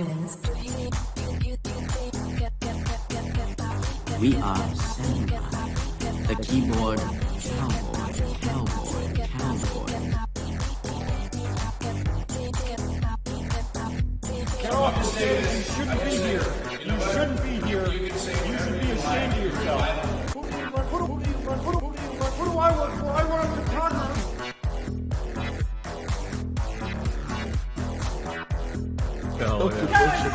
humans. We are samurai. The keyboard cowboy, cowboy, cowboy. Get off the stage! You shouldn't be here!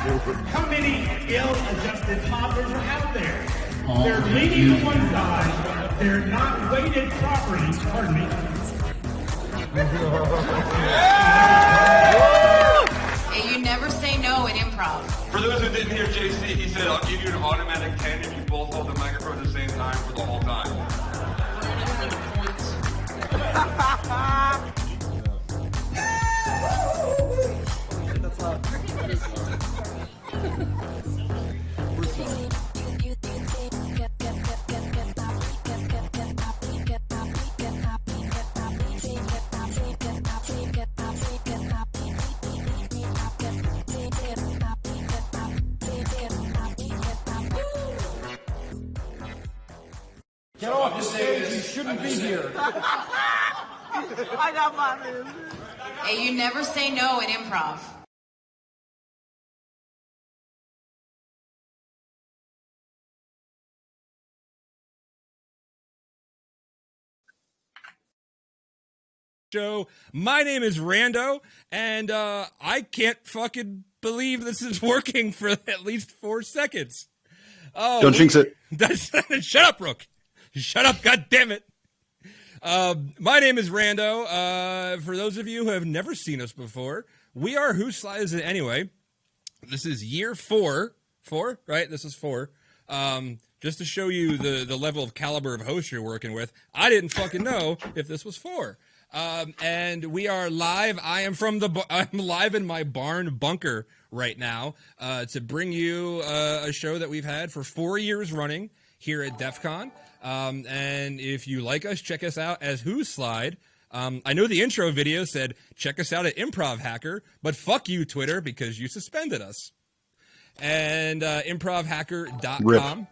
How many ill-adjusted toddlers are out there? They're leaning to one side. They're not weighted properly. Pardon me. Hey, you never say no in improv. For those who didn't hear JC, he said, I'll give you an automatic 10 if you both hold the microphone at the same time for the whole time. Hey, you never say no in improv. show. My name is Rando, and uh, I can't fucking believe this is working for at least four seconds. Oh, Don't jinx it. Shut up, Rook. Shut up, God damn it. Uh, my name is Rando. Uh, for those of you who have never seen us before, we are Who Slides It Anyway. This is year four. Four, right? This is four. Um, just to show you the, the level of caliber of host you're working with, I didn't fucking know if this was four. Um, and we are live. I am from the. I'm live in my barn bunker right now uh, to bring you uh, a show that we've had for four years running here at DEF CON. Um, and if you like us, check us out as Who Slide. Um, I know the intro video said check us out at Improv Hacker, but fuck you, Twitter, because you suspended us. And uh, improvhacker.com.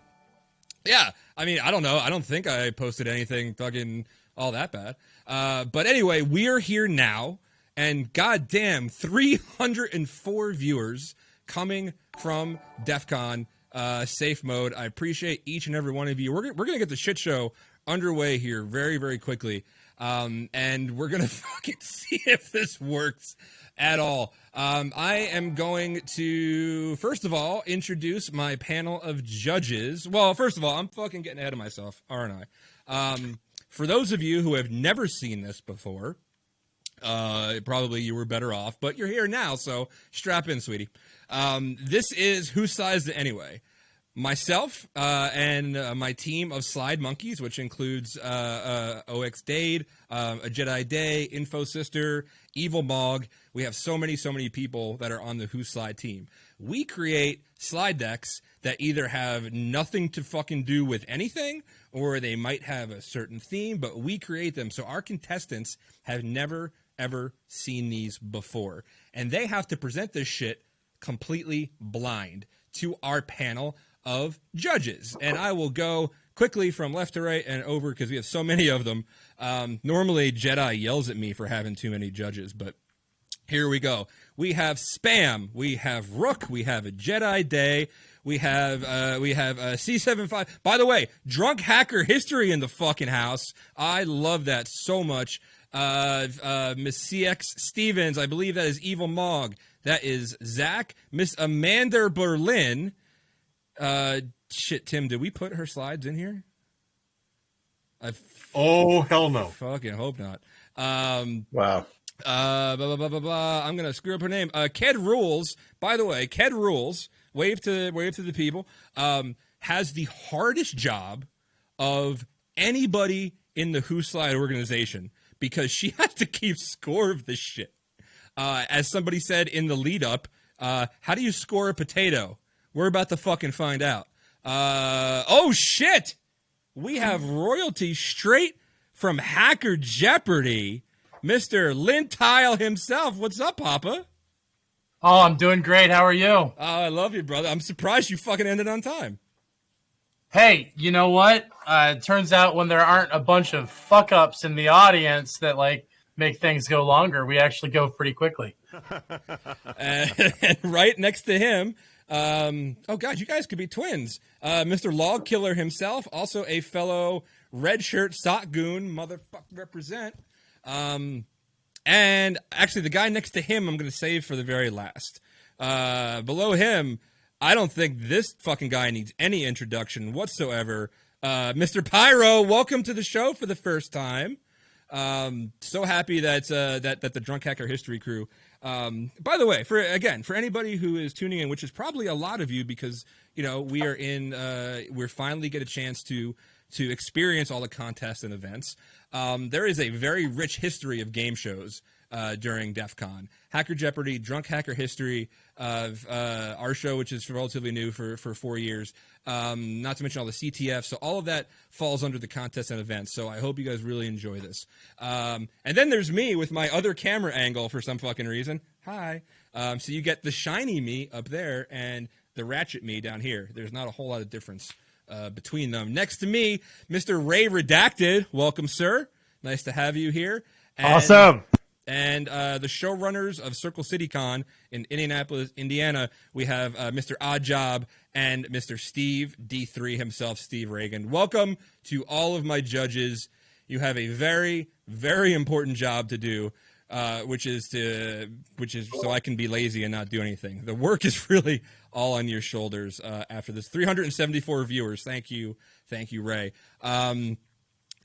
Yeah, I mean, I don't know. I don't think I posted anything fucking all that bad. Uh, but anyway, we are here now, and goddamn, 304 viewers coming from DEF CON uh, safe mode. I appreciate each and every one of you. We're, we're going to get the shit show underway here very, very quickly. Um, and we're going to fucking see if this works at all. Um, I am going to, first of all, introduce my panel of judges. Well, first of all, I'm fucking getting ahead of myself, aren't I? Um, for those of you who have never seen this before, uh, probably you were better off, but you're here now, so strap in, sweetie. Um, this is Who Sized It Anyway? Myself uh, and uh, my team of slide monkeys, which includes uh, uh, OX Dade, uh, a Jedi Day, InfoSystir, Evil Mog. We have so many, so many people that are on the Who Slide team. We create slide decks that either have nothing to fucking do with anything or they might have a certain theme, but we create them. So our contestants have never, ever seen these before. And they have to present this shit completely blind to our panel of judges. And I will go quickly from left to right and over because we have so many of them. Um, normally, Jedi yells at me for having too many judges, but here we go. We have spam. We have Rook. We have a Jedi Day. We have uh, we have uh, C75. By the way, drunk hacker history in the fucking house. I love that so much. Uh, uh, Miss CX Stevens. I believe that is Evil Mog. That is Zach. Miss Amanda Berlin. Uh, shit, Tim. Did we put her slides in here? I Oh hell no! fucking hope not. Um, Wow. uh, blah, blah, blah, blah, blah. I'm gonna screw up her name. Uh, Ked Rules. By the way, Ked Rules. Wave to wave to the people. Um, has the hardest job of anybody in the Who Slide organization because she has to keep score of this shit. Uh, as somebody said in the lead up, uh, how do you score a potato? We're about to fucking find out. Uh, oh shit! We have royalty straight from Hacker Jeopardy. Mr. Lintile himself. What's up, Papa? Oh, I'm doing great. How are you? Oh, I love you, brother. I'm surprised you fucking ended on time. Hey, you know what? Uh, it turns out when there aren't a bunch of fuck ups in the audience that like make things go longer, we actually go pretty quickly. and, and right next to him, um, oh god, you guys could be twins. Uh, Mr. Log Killer himself, also a fellow red shirt sock goon, motherfucker represent. Um, and actually, the guy next to him, I'm going to save for the very last. Uh, below him, I don't think this fucking guy needs any introduction whatsoever. Uh, Mr. Pyro, welcome to the show for the first time. Um, so happy that uh, that that the Drunk Hacker History crew. Um, by the way, for again for anybody who is tuning in, which is probably a lot of you, because you know we are in, uh, we're finally get a chance to to experience all the contests and events. Um, there is a very rich history of game shows uh, during DEF CON. Hacker Jeopardy, Drunk Hacker History, of uh, our show, which is relatively new for, for four years, um, not to mention all the CTF. So all of that falls under the contests and events. So I hope you guys really enjoy this. Um, and then there's me with my other camera angle for some fucking reason. Hi. Um, so you get the shiny me up there and the ratchet me down here. There's not a whole lot of difference uh, between them. Next to me, Mr. Ray Redacted. Welcome, sir. Nice to have you here. And- Awesome. And uh, the showrunners of Circle City Con in Indianapolis, Indiana, we have uh, Mr. Odd Job and Mr. Steve D3 himself, Steve Reagan. Welcome to all of my judges. You have a very, very important job to do, uh, which is to, which is so I can be lazy and not do anything. The work is really all on your shoulders uh, after this. 374 viewers. Thank you, thank you, Ray. Um,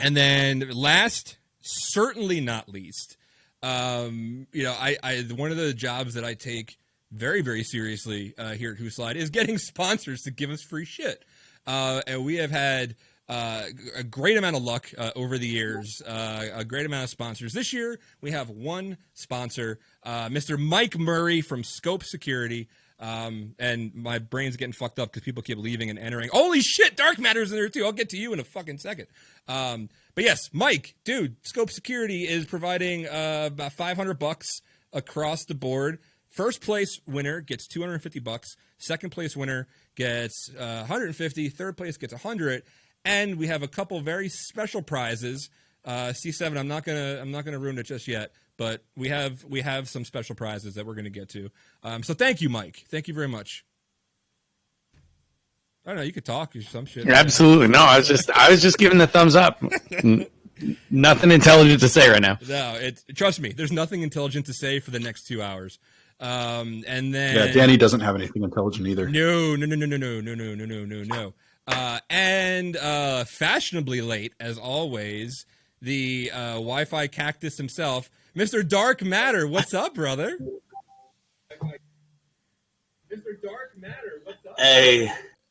and then last, certainly not least, um, you know, I, I one of the jobs that I take very, very seriously uh, here at Who Slide is getting sponsors to give us free shit. Uh, and we have had uh, a great amount of luck uh, over the years, uh, a great amount of sponsors. This year, we have one sponsor, uh, Mr. Mike Murray from Scope Security. Um, and my brain's getting fucked up because people keep leaving and entering. Holy shit, Dark Matter's in there too. I'll get to you in a fucking second. Um, but yes, Mike, dude, Scope Security is providing uh, about 500 bucks across the board. First place winner gets 250 bucks. Second place winner gets uh, 150. Third place gets 100. And we have a couple very special prizes. Uh, C7, I'm not gonna I'm not gonna ruin it just yet, but we have we have some special prizes that we're gonna get to. Um, so thank you, Mike. Thank you very much. I don't know. You could talk or some shit. Absolutely no. I was just I was just giving the thumbs up. Nothing intelligent to say right now. No, it. Trust me. There's nothing intelligent to say for the next two hours. Um, and then Yeah, Danny doesn't have anything intelligent either. No, no, no, no, no, no, no, no, no, no, no, no. Uh, and uh, fashionably late, as always, the uh, Wi-Fi cactus himself, Mr. Dark Matter. What's up, brother? Mr. Dark Matter. What's up? Hey,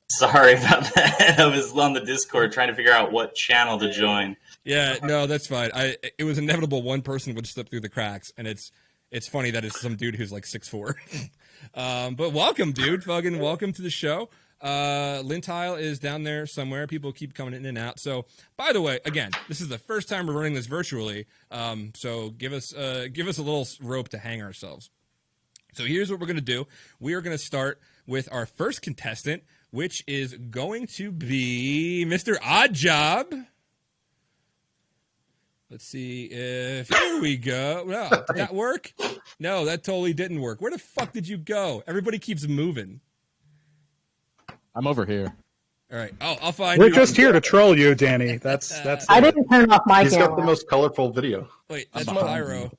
sorry about that. I was on the Discord trying to figure out what channel to join. Yeah, no, that's fine. I it was inevitable one person would slip through the cracks, and it's it's funny that it's some dude who's like six four. um, but welcome, dude. Fucking welcome to the show. Uh, Lintile is down there somewhere. People keep coming in and out. So, by the way, again, this is the first time we're running this virtually. Um, so give us uh, give us a little rope to hang ourselves. So here's what we're going to do. We are going to start with our first contestant, which is going to be Mr. Odd Job. Let's see if here we go. No, did that work? No, that totally didn't work. Where the fuck did you go? Everybody keeps moving. I'm over here. All right. Oh, I'll find We're you. just here to troll you, Danny. That's uh, that's. I didn't turn off my He's got the most colorful video. Wait, that's that's Pyro.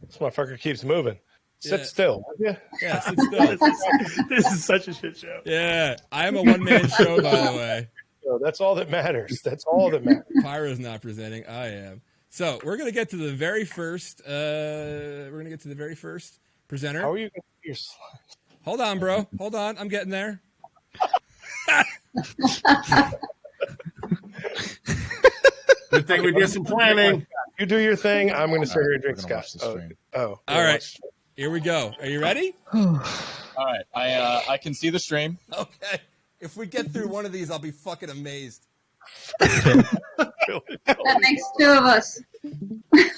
This motherfucker keeps moving. Sit Yeah. still. would? Yeah, sit still. this is such a shit show. Yeah, I am a one man show, by the way. So that's all that matters. That's all that matters. Pyro's not presenting. I am. So we're gonna get to the very first. Uh, we're gonna get to the very first presenter. How are you? gonna do Your slides? Hold on, bro. Hold on. I'm getting there. Good thing we did some planning. You do your thing. I'm going to sit here and drink scotch. Oh, oh, All right. Here we go. Are you ready? All right, I uh, I can see the stream. Okay. If we get through one of these, I'll be fucking amazed. That makes two of us.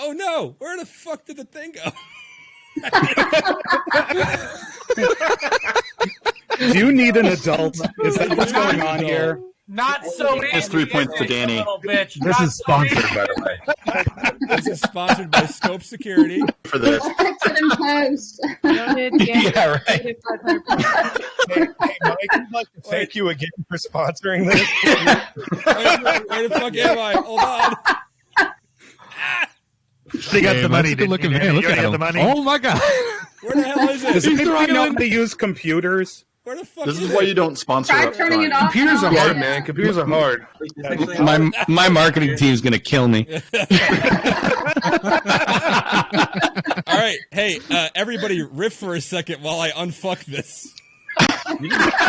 Oh no! Where the fuck did the thing go? Do you need an adult? Is that what's going on here? Not so Just three points to Danny. little bitch. This Not is sponsored, easy. by the way. This is sponsored by Scope Security. For this. Post. Yeah, right. Hey, hey, Mike, I'd like to thank you again for sponsoring this. Where, where the fuck am I? Hold on. They got Hey, the money. that's a good didn't looking you? man. You Look at him. the money. Oh my god! Where the hell is it? Does anybody know how to use computers? Where the fuck This is why you don't sponsor. Try up turning it off. Computers are hard, man. Computers are hard. My my marketing team's gonna kill me. All right, hey, uh, everybody, riff for a second while I unfuck this. I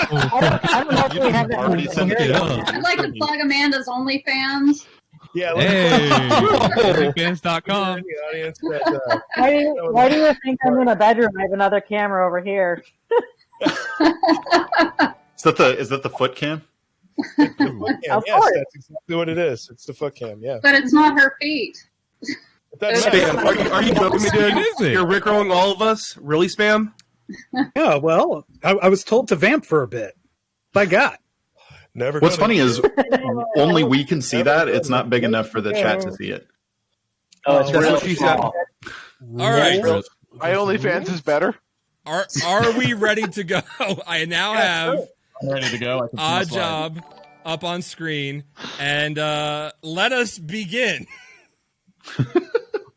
don't, I don't know if we have that. Already sent it up. I'd like to plug Amanda's OnlyFans. Yeah. Hey, let's- OnlyFans.com. In the audience that, uh, Why do, you, why do you think I'm in a bedroom? I have another camera over here. Is that the is that the foot cam? foot cam. Of Yes, course. that's exactly what it is. It's the foot cam. Yeah. But it's not her feet. That's Spam, are you, are you joking me, dude? What is it? You're rickrolling all of us? Really, spam? Yeah, well, I, I was told to vamp for a bit. I God, Never. What's funny is only we can see that. It's not big enough for the chat to oh. see it. Oh, That's real what she said. small. All right, My OnlyFans is better. Are are we ready to go? I now have I'm ready to go. I can see my odd job up on screen, and uh, let us begin.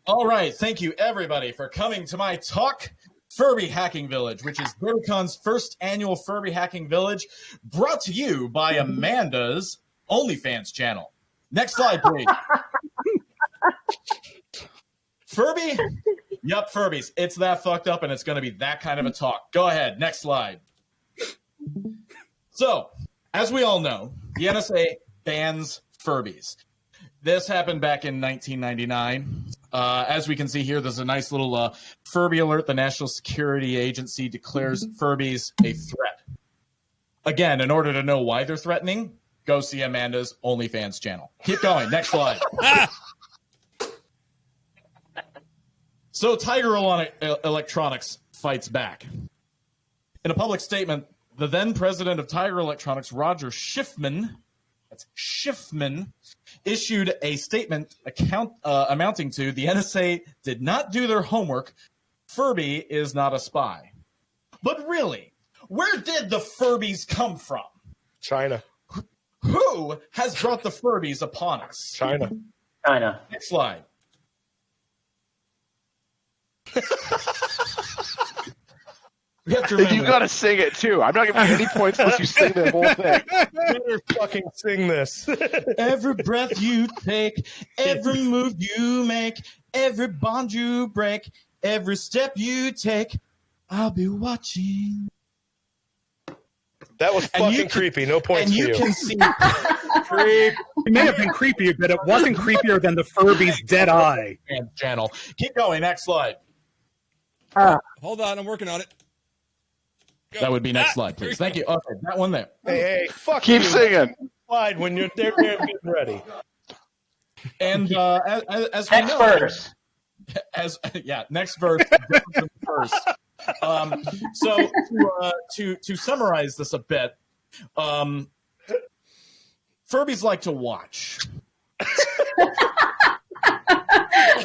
All right, thank you everybody for coming to my talk. Furby Hacking Village, which is DerbyCon's first annual Furby Hacking Village, brought to you by Amanda's OnlyFans channel. Next slide, please. Furby? Yup, Furbies. It's that fucked up and it's going to be that kind of a talk. Go ahead. Next slide. So, as we all know, the NSA bans Furbies. This happened back in 1999. Uh, as we can see here, there's a nice little uh, Furby alert. The National Security Agency declares Furbies a threat. Again, in order to know why they're threatening, go see Amanda's OnlyFans channel. Keep going. Next slide. So Tiger Electronics fights back. In a public statement, the then president of Tiger Electronics, Roger Shiffman, that's Shiffman, issued a statement account, uh, amounting to the NSA did not do their homework. Furby is not a spy. But really, where did the Furbies come from? China. Who has brought the Furbies upon us? China. China. Next slide. we have to You gotta sing it too. I'm not giving you any points unless you sing the whole thing. Better fucking sing this. Every breath you take, every move you make, every bond you break, every step you take, I'll be watching. That was And you fucking can- creepy. No points and for you you. can see Creep. It may have been creepy, but it wasn't creepier than the Furby's dead eye. channel. Keep going. Next slide. Uh, Hold on, I'm working on it. Go. That would be next Ah, slide, please. Thank you. Okay, that one there. Hey, hey, fuck Keep you. singing. Slide when you're there, there getting ready. And uh, as, as- as we next know, verse. as yeah, next verse, different than the first. Um, so to, uh, to to summarize this a bit, um, Furbies like to watch.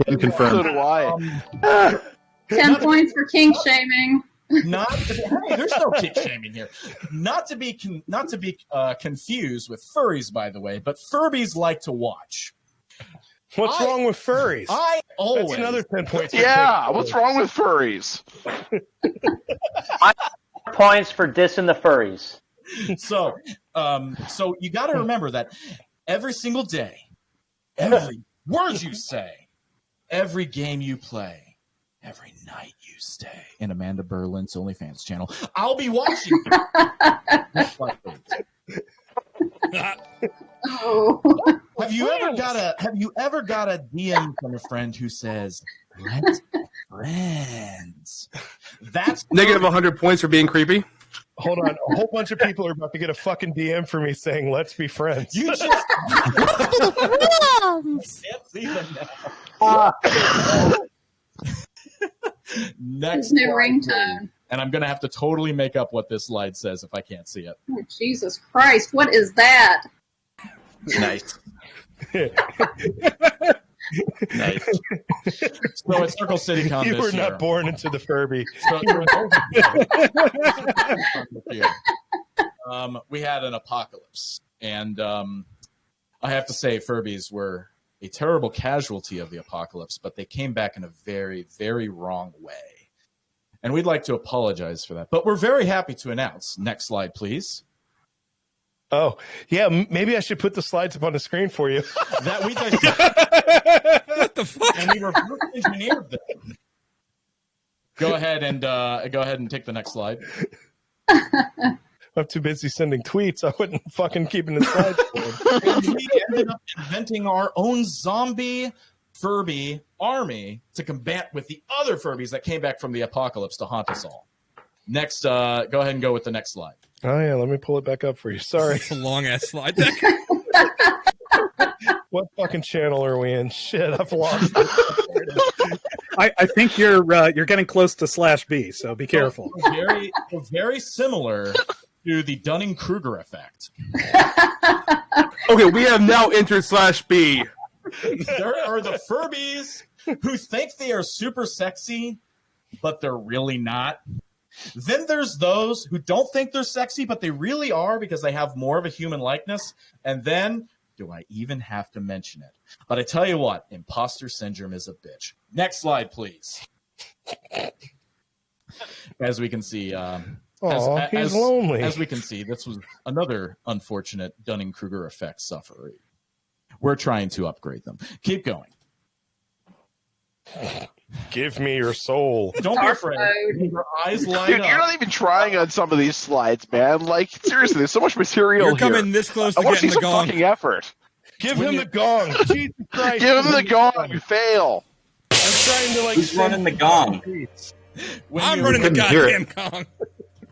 Can confirm. So do I. Um, Ten points for kink shaming. not to be, hey, there's no kick shaming here. Not to be con, not to be uh, confused with furries, by the way, but Furbies like to watch. What's I- wrong with furries? I always That's another ten points. for Yeah, kink. what's wrong with furries? Points for dissing the furries. so um so you got to remember that every single day every word you say every game you play every night you stay in amanda berlin's onlyfans channel i'll be watching you. Next slide, please. Oh. have you ever got a have you ever got a dm from a friend who says let's be friends that's Negative 100 points for being creepy. Hold on. A whole bunch of people are about to get a fucking DM for me saying, let's be friends. you just can't see them now. Uh, next His new ringtone. and I'm gonna have to totally make up what this slide says if I can't see it. Oh, Jesus Christ, what is that? Nice. nice. So at Circle City Con you this were year, not born into the Furby. so- um, we had an apocalypse, and um, I have to say, Furbies were a terrible casualty of the apocalypse, but they came back in a very, very wrong way. And we'd like to apologize for that. But we're very happy to announce. Next slide, please. Oh, yeah. Maybe I should put the slides up on the screen for you. that we what the fuck? And we reverse engineered them. Go ahead and uh, go ahead and take the next slide. I'm too busy sending tweets. I wouldn't fucking keep an inside. for them. We ended up inventing our own zombie Furby army to combat with the other Furbies that came back from the apocalypse to haunt us all. Next, uh, go ahead and go with the next slide. Oh yeah, let me pull it back up for you. Sorry. It's a long ass slide deck. what fucking channel are we in? Shit, I've lost it. I, I think you're uh, you're getting close to slash B, so be careful. Very, very similar to the Dunning Kruger effect. Okay, we have now entered slash B. there are the Furbies who think they are super sexy, but they're really not. Then there's those who don't think they're sexy, but they really are because they have more of a human likeness. And then, do I even have to mention it? But I tell you what, imposter syndrome is a bitch. Next slide, please. As we can see, um, as, Aw, he's lonely. As we can see, this was another unfortunate Dunning Kruger effect sufferer. We're trying to upgrade them. Keep going. Give me your soul. Don't be afraid. Your eyes light Dude, up. you're not even trying on some of these slides, man. Like seriously, there's so much material You're here. coming this close to I want to getting see the some gong. fucking effort. Give him the gong. Jesus Christ. Give him the gong. You fail. I'm trying to like. Who's running the gong? I'm running the goddamn gong.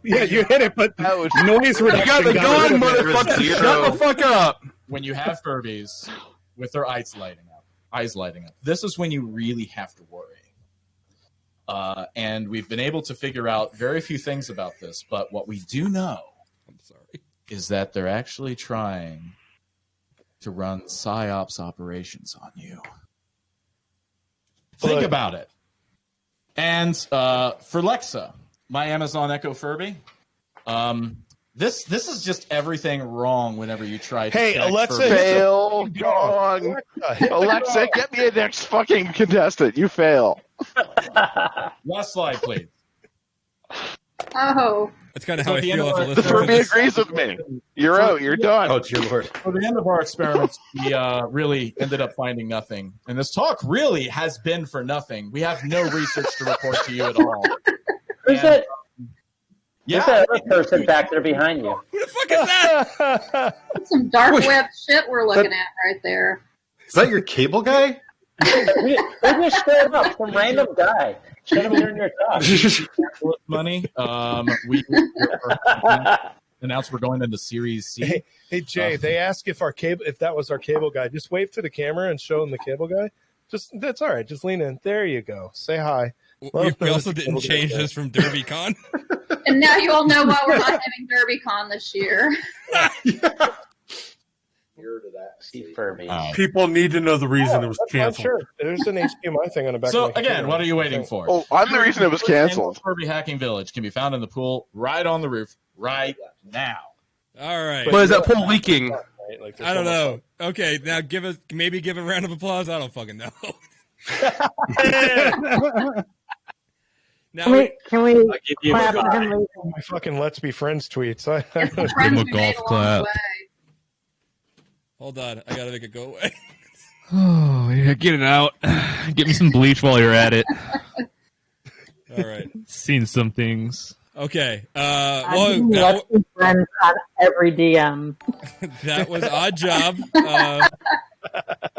Yeah, you hit it, but noise reduction. You got the gun, of motherfucker. Shut the fuck up. when you have Furbies with their eyes lighting up, eyes lighting up. This is when you really have to worry. Uh, and we've been able to figure out very few things about this, but what we do know I'm sorry. is that they're actually trying to run psyops operations on you. Think about it. And uh, Furlexa, my Amazon Echo Furby, um, this this is just everything wrong whenever you try to Hey, connect Alexa, Furbies. Fail gong. Alexa, hit the Alexa, gong. get me a next fucking contestant. You fail. Last slide, please. Oh, That's kind of So how I at the feel of our- The Furby this. agrees with me. You're out. You're done. Oh, dear lord. For the end of our experiments, we uh, really ended up finding nothing. And this talk really has been for nothing. We have no research to report to you at all. Who's And, that? Yeah, Who's that other person back there behind you? Who the fuck is that? that's some dark web shit we're looking at right there. Is that your cable guy? Who who just showed up? Some random guy. Should have during your talk. money. Um, we announced we're going into Series C. Hey, hey Jay, Uh, they ask if our cable if that was our cable guy. Just wave to the camera and show them the cable guy. Just that's all right. Just lean in. There you go. Say hi. We, we also didn't change this from DerbyCon. And now you all know why we're not having DerbyCon this year. Steve Furby. Oh. People need to know the reason it was oh, canceled. sure. There's an HDMI thing on the back. So of my again, what are you waiting for? Oh, I'm the reason it was canceled. Furby Hacking Village can be found in the pool right on the roof right now. All right. But is that pool leaking? Right? Like, I don't so much know. Okay, now give us maybe give a round of applause. I don't fucking know. Now Can we, can we I'll give you clap a for him? fun. My fucking let's be friends tweets. I, It's the friends we made along the way. hold on, I gotta make it go away. Oh, yeah, get it out. Get me some bleach while you're at it. All right. Seen some things. Okay. Uh, I'm well, that, Let's be friends on every DM. that was odd job. Uh,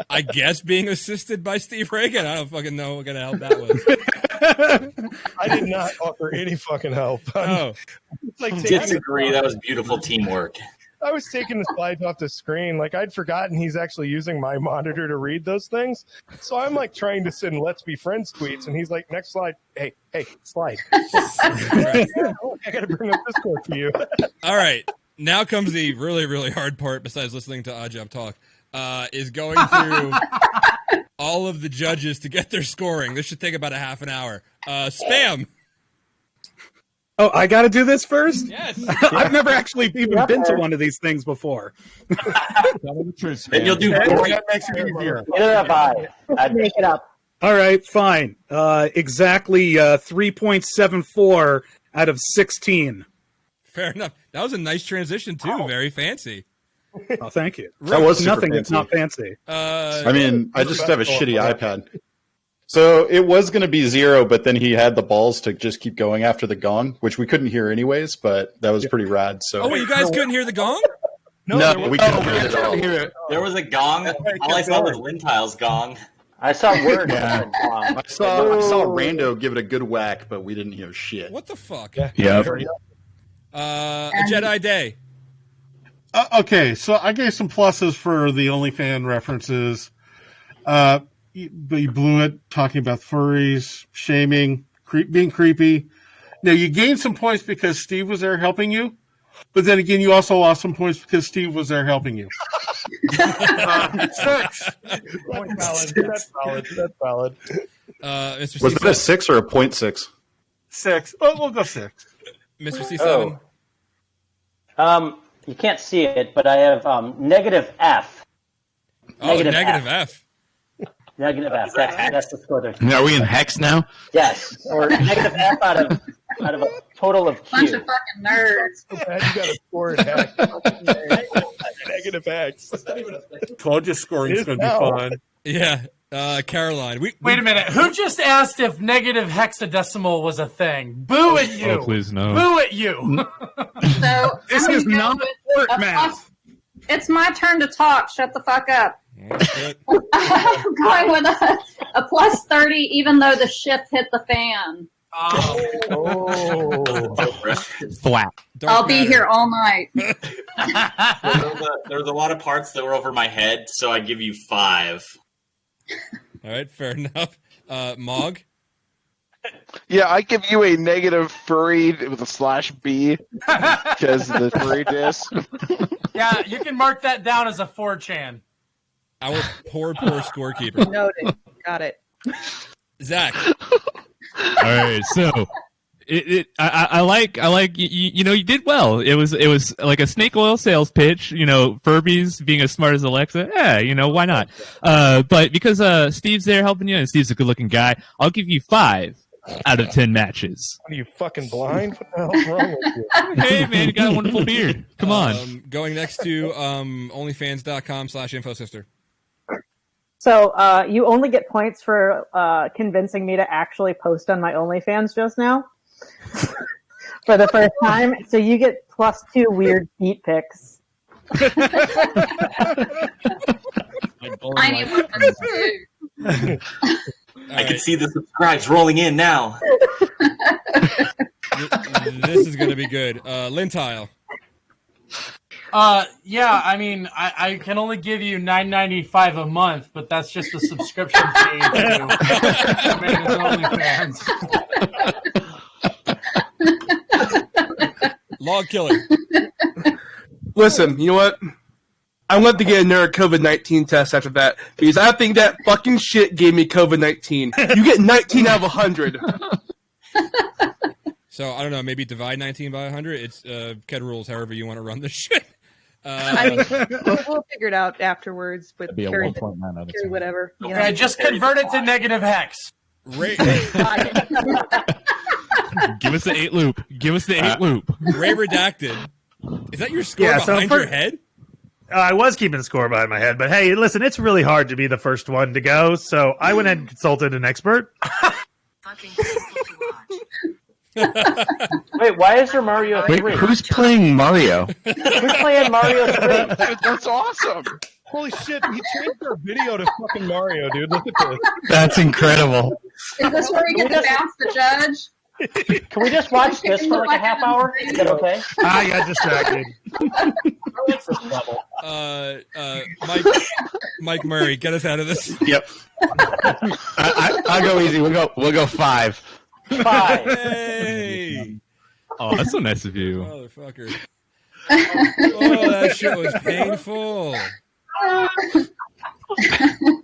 I guess being assisted by Steve Reagan. I don't fucking know what kind of help that was. I did not offer any fucking help. Oh, It's like Disagree. That was beautiful teamwork. I was taking the slides off the screen. Like I'd forgotten he's actually using my monitor to read those things. So I'm like trying to send "Let's be friends" tweets, and he's like, "Next slide." Hey, hey, slide. Oh, I got to bring up Discord for you. all right. Now comes the really, really hard part. Besides listening to Odd Job talk, uh, is going through all of the judges to get their scoring. This should take about a half an hour. Uh, spam. Oh, I got to do this first? Yes. I've never actually even been to one of these things before. Then you'll do Okay. boring. That makes it easier. Neither have I. I'd Make it up. All right, fine. Uh, exactly uh, 3.74 out of 16. Fair enough. That was a nice transition too. Very fancy. Oh, thank you. That was super nothing that's fancy. not fancy. Uh, I mean, I just have a shitty iPad. So it was going to be zero, but then he had the balls to just keep going after the gong, which we couldn't hear anyways. But that was pretty rad. So Oh, wait, you guys couldn't hear the gong? No, there we couldn't Oh, hear it at all. There was a gong. All I saw was Lintile's gong. I saw word. Yeah. I saw I saw Rando give it a good whack, but we didn't hear shit. What the fuck? Yep. Uh, a Jedi Day. Uh, okay, so I gave some pluses for the OnlyFan references. Uh, you, but you blew it talking about furries, shaming, creep, being creepy. Now you gained some points because Steve was there helping you, but then again, you also lost some points because Steve was there helping you. Uh, six. Point valid. That's valid. That's valid. Uh, Mr. Was C that a six or a point six? Six. Oh, we'll go six. Mr. C Oh. Um, you can't see it, but I have um, negative F. Oh, negative F. Negative F. That's, that's the score there. Are we in hex now? Yes, or negative F out of out of a total of Q. Bunch of fucking nerds. You got a score it X. Negative X. Told you scoring It is is going to be fun. Yeah, uh, Caroline. We, Wait a minute. Who just asked if negative hexadecimal was a thing? Boo at you. Oh, please no. Boo at you. So This is not work a math. It's my turn to talk. Shut the fuck up. I'm going with a, a plus 30, even though the ship hit the fan. Oh, Flat. I'll be here all night. There was, a, there was a lot of parts that were over my head, so I give you five. All right, fair enough. Uh, Mog. Yeah, I give you a negative furry with a slash B because of the furry disc. yeah, you can mark that down as a 4chan. Our poor, poor scorekeeper. Noted. Got it. Zach. All right, so it, it I, I I like I like you, you know you did well. It was it was like a snake oil sales pitch. You know, Furby's being as smart as Alexa. Yeah, you know why not? Uh, but because uh Steve's there helping you, and Steve's a good looking guy, I'll give you five out of ten matches. Are you fucking blind? What the hell's wrong with you? Hey man, you got a wonderful beard. Come on. Um, going next to um, onlyfans.com slash infosystir. So uh, you only get points for uh, convincing me to actually post on my OnlyFans just now for the first time. So you get plus two weird feet pics. Tiny ones, too. I can see the subscribes rolling in now. this is going to be good. Uh, Lintile. Uh, yeah, I mean, I, I can only give you nine ninety five a month, but that's just a subscription fee to Man's OnlyFans. Log killer. Listen, you know what? I'm going to get another COVID 19 test after that because I think that fucking shit gave me COVID 19. You get 19 out of 100. So I don't know. Maybe divide 19 by 100. It's uh, Ked rules. However you want to run this shit. I mean, Uh, we'll, we'll figure it out afterwards with be a carry, 1.9 out of carry 10. whatever. You know? Okay, just convert it to negative hex. Ray, Give us the eight loop. Give us the eight Uh, loop. Ray redacted. Is that your score Yeah, so behind for- your head? Uh, I was keeping score behind my head, but hey, listen, it's really hard to be the first one to go, so I went and consulted an expert. Wait, why is there Mario Wait, 3? who's playing Mario? Who's playing Mario 3? That's awesome. Holy shit, he changed our video to fucking Mario, dude. Look at this. That's incredible. Is this where we get to bounce the judge? Can we just watch this for like a half hour? Is that okay? I got distracted. Uh, uh, Mike, Mike Murray, get us out of this. Yep. I, I, I'll go easy. We'll go. We'll go five. Five. Hey, Oh, that's so nice of you. motherfucker. Oh, that shit was painful.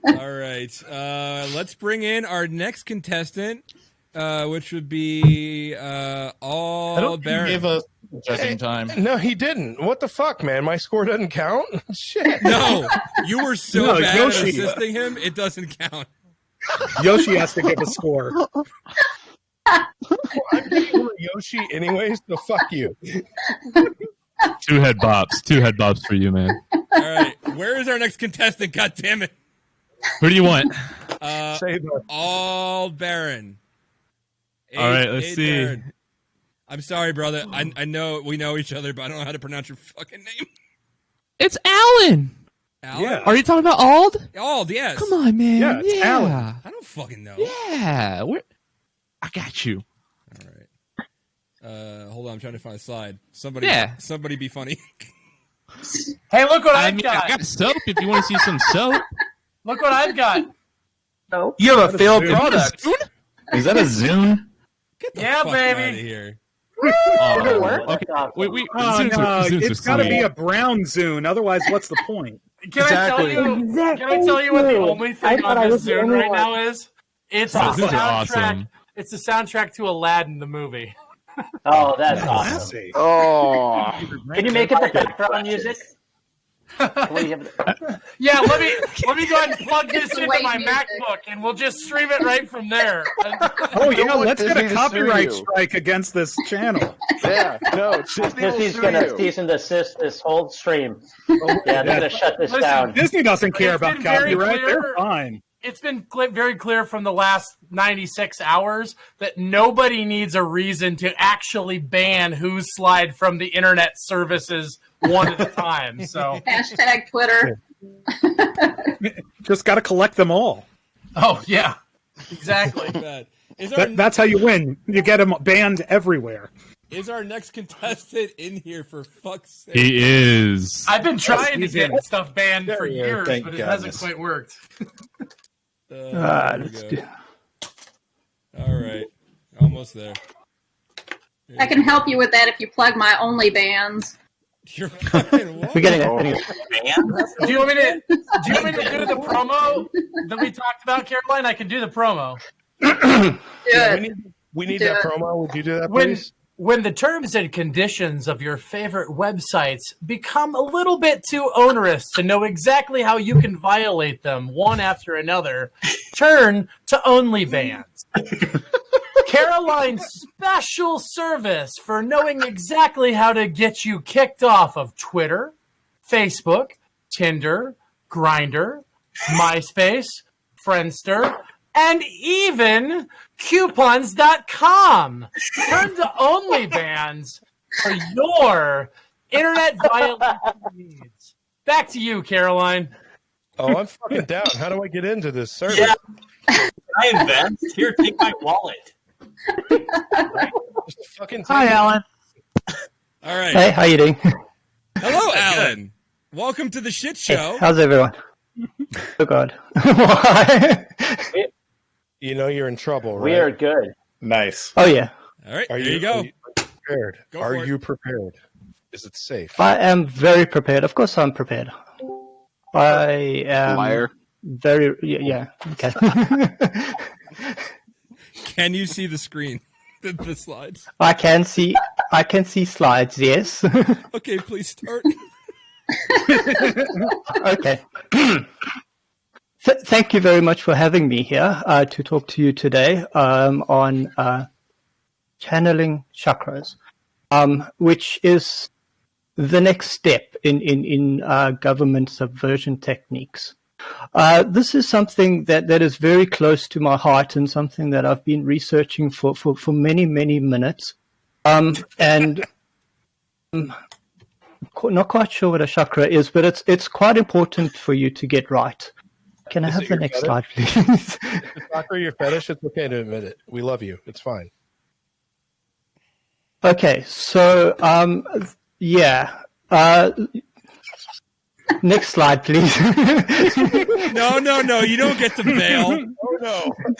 All right, uh, let's bring in our next contestant, uh, which would be uh, all I don't Baron. gave us Judging time. No, he didn't. What the fuck, man? My score doesn't count. Shit. No, you were so No, bad Yoshi. at assisting him, it doesn't count. Yoshi has to give a score. I'm getting over Yoshi anyways. so fuck you. Two head bops. Two head bops for you, man. All right, where is our next contestant? God damn it! Who do you want? Uh, all Baron. All right, let's see. Baron. I'm sorry, brother. I, I know we know each other, but I don't know how to pronounce your fucking name. It's Alan. Alan? Are you talking about Ald? Ald, yes. Come on, man. Yeah, it's yeah. Alan. I don't fucking know. Yeah. We're, I got you. All right. Uh, hold on, I'm trying to find a slide. Somebody, Yeah. somebody, be funny. Hey, look what I I've mean, got. I got soap if you want to see some soap. Look what I've got. No. You have a failed product. Is that a Zune? Yeah, Fuck baby. outta here. Oh, okay. Wait, wait. Oh, Zunes no, are- Zunes it's are got to be a brown Zune. Otherwise, what's the point? Can I tell you? Exactly. Can I tell you what the only thing thought on this was Zune right one. now is? It's the Oh, these are soundtrack. awesome. It's the soundtrack to Aladdin the movie. Oh, that's awesome. Classy. Oh, Can you make it the background music? Can we have- Yeah, let me let me go ahead and plug this into my music. MacBook, and we'll just stream it right from there. Oh yeah, want let's get Disney a to copyright strike against this channel. yeah, no, Disney Disney's gonna you. cease and desist this whole stream. Yeah, they're gonna shut this Listen, down. Disney doesn't care about copyright. They're fine. It's been cl- very clear from the last 96 hours that nobody needs a reason to actually ban Who's Slide from the internet services one at a time. So, Hashtag Twitter. Just got to collect them all. oh yeah, exactly. Bad. Is that's how you win. You get them banned everywhere. is our next contestant in here for fuck's sake? He is. I've been trying to get in stuff banned for There we go. years, Thank but it hasn't quite worked. Uh, Ah, let's go. do- All right, almost there. I can help you with that if you plug my only bands. You're fucking what? We're getting Oh. it. Do you want me to? Do you want me to do the promo that we talked about, Caroline? I can do the promo. Do Yeah, we need, we need that it. promo. Would you do that, please? when the terms and conditions of your favorite websites become a little bit too onerous to know exactly how you can violate them one after another, turn to OnlyBans. Caroline's special service for knowing exactly how to get you kicked off of Twitter, Facebook, Tinder, Grindr, MySpace, Friendster, and even coupons.com. Turn to OnlyBans for your internet violation needs. Back to you, Caroline. Oh, I'm fucking down. How do I get into this service? Yeah. I invent. Here, take my wallet. Just fucking Hi, take it. Alan. All right. Hey, how you doing? Hello, Alan. Welcome to the shit show. How's everyone? Oh God. Why? You know you're in trouble, right? We are good. Nice. oh yeah. All right, Are there you, you go. Are you prepared? Go are for it. you prepared? Is it safe? I am very prepared. Of course, I'm prepared. I am Liar. very yeah. yeah. Okay. Can you see the screen? The, the slides. I can see. I can see slides. Yes. Okay, please start. okay. Th- thank you very much for having me here uh, to talk to you today um, on uh, channeling chakras, um, which is the next step in in in uh, government subversion techniques. Uh, this is something that, that is very close to my heart and something that I've been researching for, for, for many, many minutes. Um, and um, not quite sure what a chakra is, but it's it's quite important for you to get right. Can I Is have the next fetish? slide, please? If soccer your fetish, it's okay to admit it. We love you. It's fine. okay, so um, yeah. Uh, next slide, please. No, no, no. You don't get to bail. Oh no!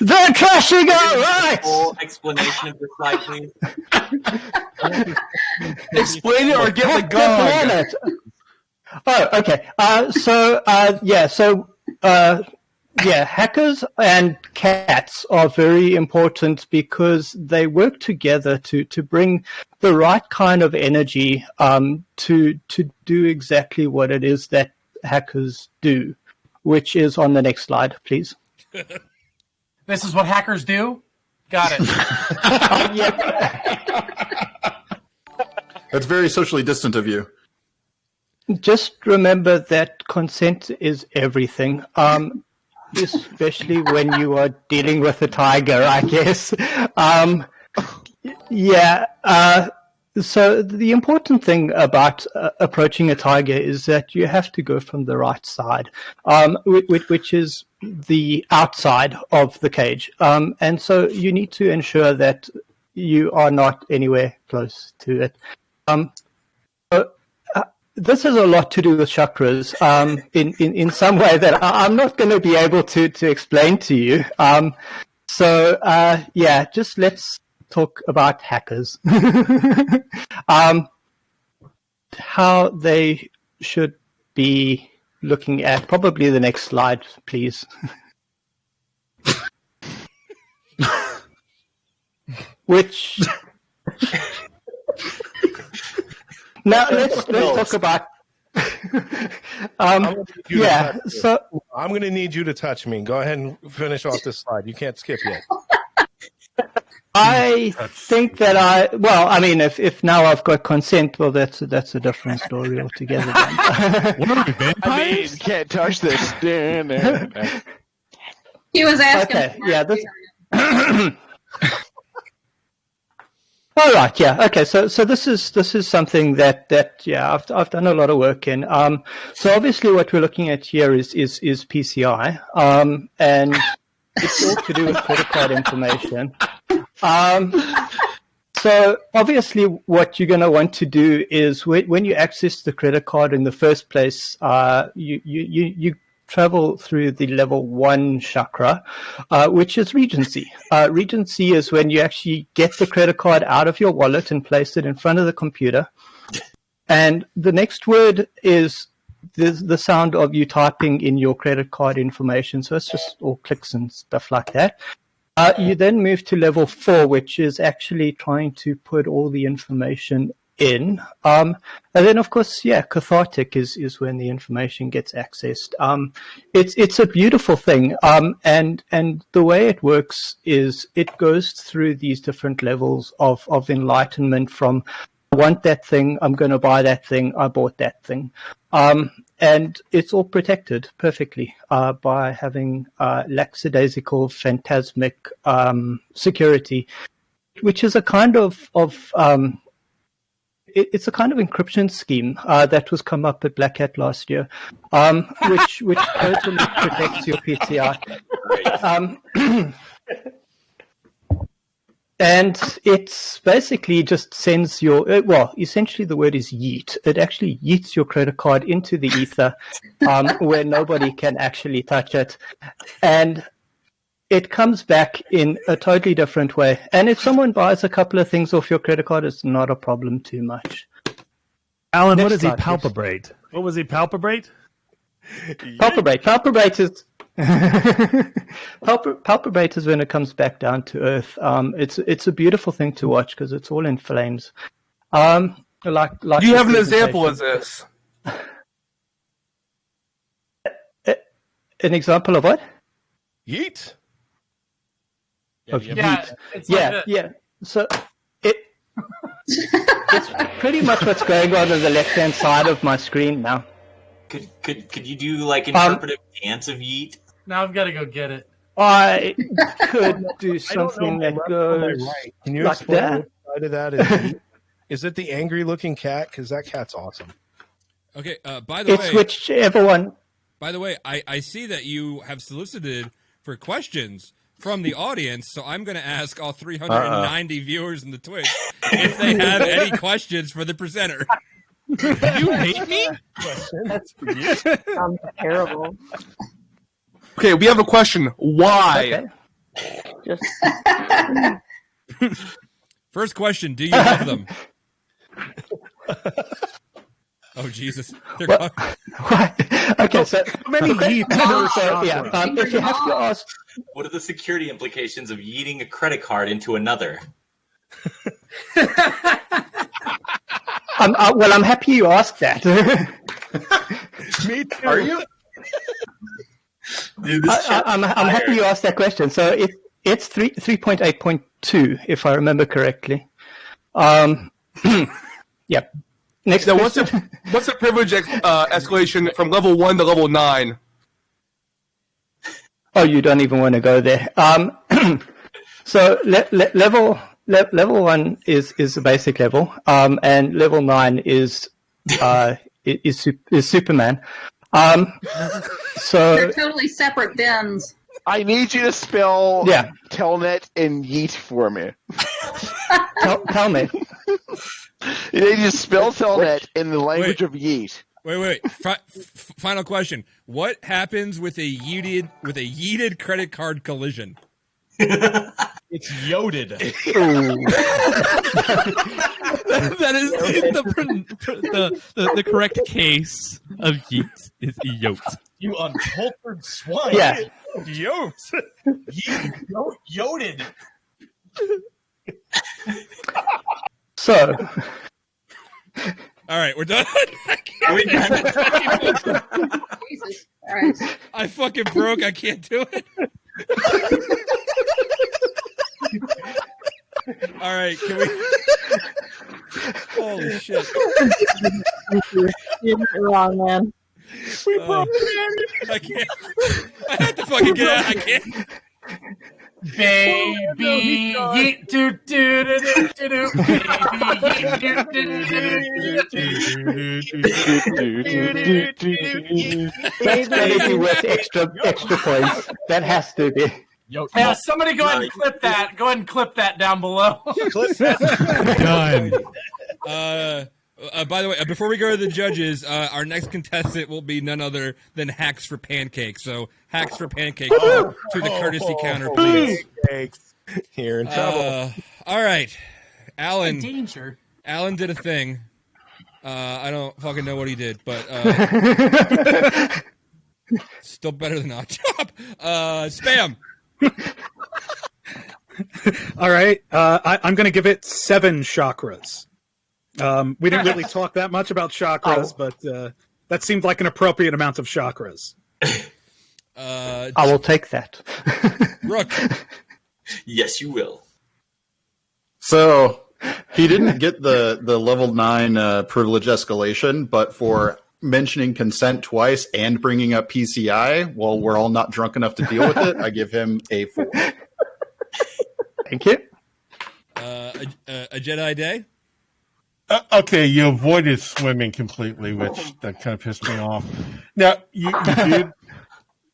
They're trashing our rights. Full explanation of the slide, please. Explain it or get the Hack gun. Planet. Oh, okay. Uh, so, uh, yeah, so, uh, yeah, hackers and cats are very important because they work together to, to bring the right kind of energy um, to to do exactly what it is that hackers do. which is on the next slide, please. This is what hackers do. Got it. That's very socially distant of you. Just remember that consent is everything. Um, especially when you are dealing with a tiger, I guess. Um, yeah. Uh, so the important thing about uh, approaching a tiger is that you have to go from the right side, um, which, which is the outside of the cage. Um, and so you need to ensure that you are not anywhere close to it. Um, this has a lot to do with chakras um, in, in, in some way that I- I'm not going to be able to, to explain to you. Um, so, uh, yeah, just let's talk about hackers. um, how they should be looking at probably the next slide, please. Which now let's let's talk about. I'm um, gonna need you to yeah, touch me. so I'm going to need you to touch me. Go ahead and finish off this slide. You can't skip yet. I think that I well, I mean, if if now I've got consent, well, that's that's a different story altogether. Then. I mean, can't touch this. He was asking. Okay, yeah, this. All right, yeah, okay. So, so this is this is something that that yeah, I've I've done a lot of work in. Um, so obviously, what we're looking at here is is is PCI, um, and it's all to do with credit card information. Um, so obviously, what you're going to want to do is when, when you access the credit card in the first place, uh, you, you, you, you travel through the level one chakra, uh, which is Regency. Uh, Regency is when you actually get the credit card out of your wallet and place it in front of the computer. And the next word is the, the sound of you typing in your credit card information. So it's just all clicks and stuff like that. Uh, you then move to level four, which is actually trying to put all the information in. Um, and then, of course, yeah, cathartic is, is when the information gets accessed. Um, it's it's a beautiful thing, um, and and the way it works is it goes through these different levels of of enlightenment. From I want that thing, I'm going to buy that thing, I bought that thing. Um, and it's all protected perfectly uh, by having uh, lackadaisical, phantasmic um, security, which is a kind of of um, it, it's a kind of encryption scheme uh, that was come up at Black Hat last year, um, which which totally protects your PCI. Um, and it's basically just sends your uh, well essentially the word is yeet it actually yeets your credit card into the ether um, where nobody can actually touch it and it comes back in a totally different way and if someone buys a couple of things off your credit card it's not a problem too much Alan, Next what does he slide, please. What was he palpibrate? palpibrate palpibrate is Palp- palpibrate is when it comes back down to earth. Um, it's it's a beautiful thing to watch because it's all in flames. Um, like like Do you have an example of this? An example of what? Yeet. Of Yeah, yeet. it's like yeah, a- yeah. So it it's pretty much what's going on on the left hand side of my screen now. Could could could you do like Um, interpretive dance of yeet? Now I've got to go get it. I could do I don't know something that left or my goes right. Can you like explain that. which side of that is? is it the angry looking cat? Because that cat's awesome. Okay. Uh, by the It's way, whichever one. By the way, I, I see that you have solicited for questions from the audience, so I'm going to ask all 390 viewers in the Twitch if they have any questions for the presenter. you hate me? That's sounds terrible. Okay, we have a question. Why? Just First question: Do you love them? Oh Jesus! They're What? call- Okay, so many okay, yeets so, yeah, um, if you have to ask, What are the security implications of yeeting a credit card into another? um, uh, well, I'm happy you asked that. Me too. Are you? I, I, I'm, I'm happy you asked that question. So it, it's three three point eight point two, if I remember correctly. Um, yep. Next Now, what's the what's the privilege ex- uh, escalation from level one to level nine? Oh, you don't even want to go there. Um, so le- le- level le- level one is is the basic level, um, and level nine is uh, i- is is Superman. Um, so They're totally separate bins. I need you to spell Yeah. Telnet and Yeet for me. tell, tell me. You need you to spell Telnet in the language of Yeet. Wait, wait. F- final question: What happens with a yeeted with a yeeted credit card collision? It's yoded. that is the, the, the, the correct case of yeet is yoked. You uncultured swine. Yeah. Yoked. You yo- yoded. So All right, we're done. Jesus Christ. I fucking broke. I can't do it. All right, can we? Holy shit! You're not wrong, man. We broke I can't. I have to fucking get out. I can't. Baby, yeet, do, do, do, do, do, do. Baby, yeet, do, do, do, do. that's going to be worth extra extra points. That has to be. Yeah, somebody go ahead and clip that. Go ahead and clip that down below. Done. Uh, uh, by the way, uh, before we go to the judges, uh, our next contestant will be none other than Hacks for Pancakes. So, Hacks for Pancakes to the courtesy counter, please. You're in trouble. Uh, all right, Alan. Danger. Alan did a thing. Uh, I don't fucking know what he did, but uh, still better than odd job. Uh, spam. All right, uh, I, I'm going to give it seven chakras. Um, we didn't really talk that much about chakras, but uh, that seemed like an appropriate amount of chakras. Uh, I will take that. Rook. Yes, you will. So he didn't get the the level nine uh, privilege escalation, but for mentioning consent twice and bringing up PCI while we're all not drunk enough to deal with it, I give him a four. Thank you. Uh, a, a, a Jedi Day. Uh, okay, you avoided swimming completely, which that kind of pissed me off. Now you, you did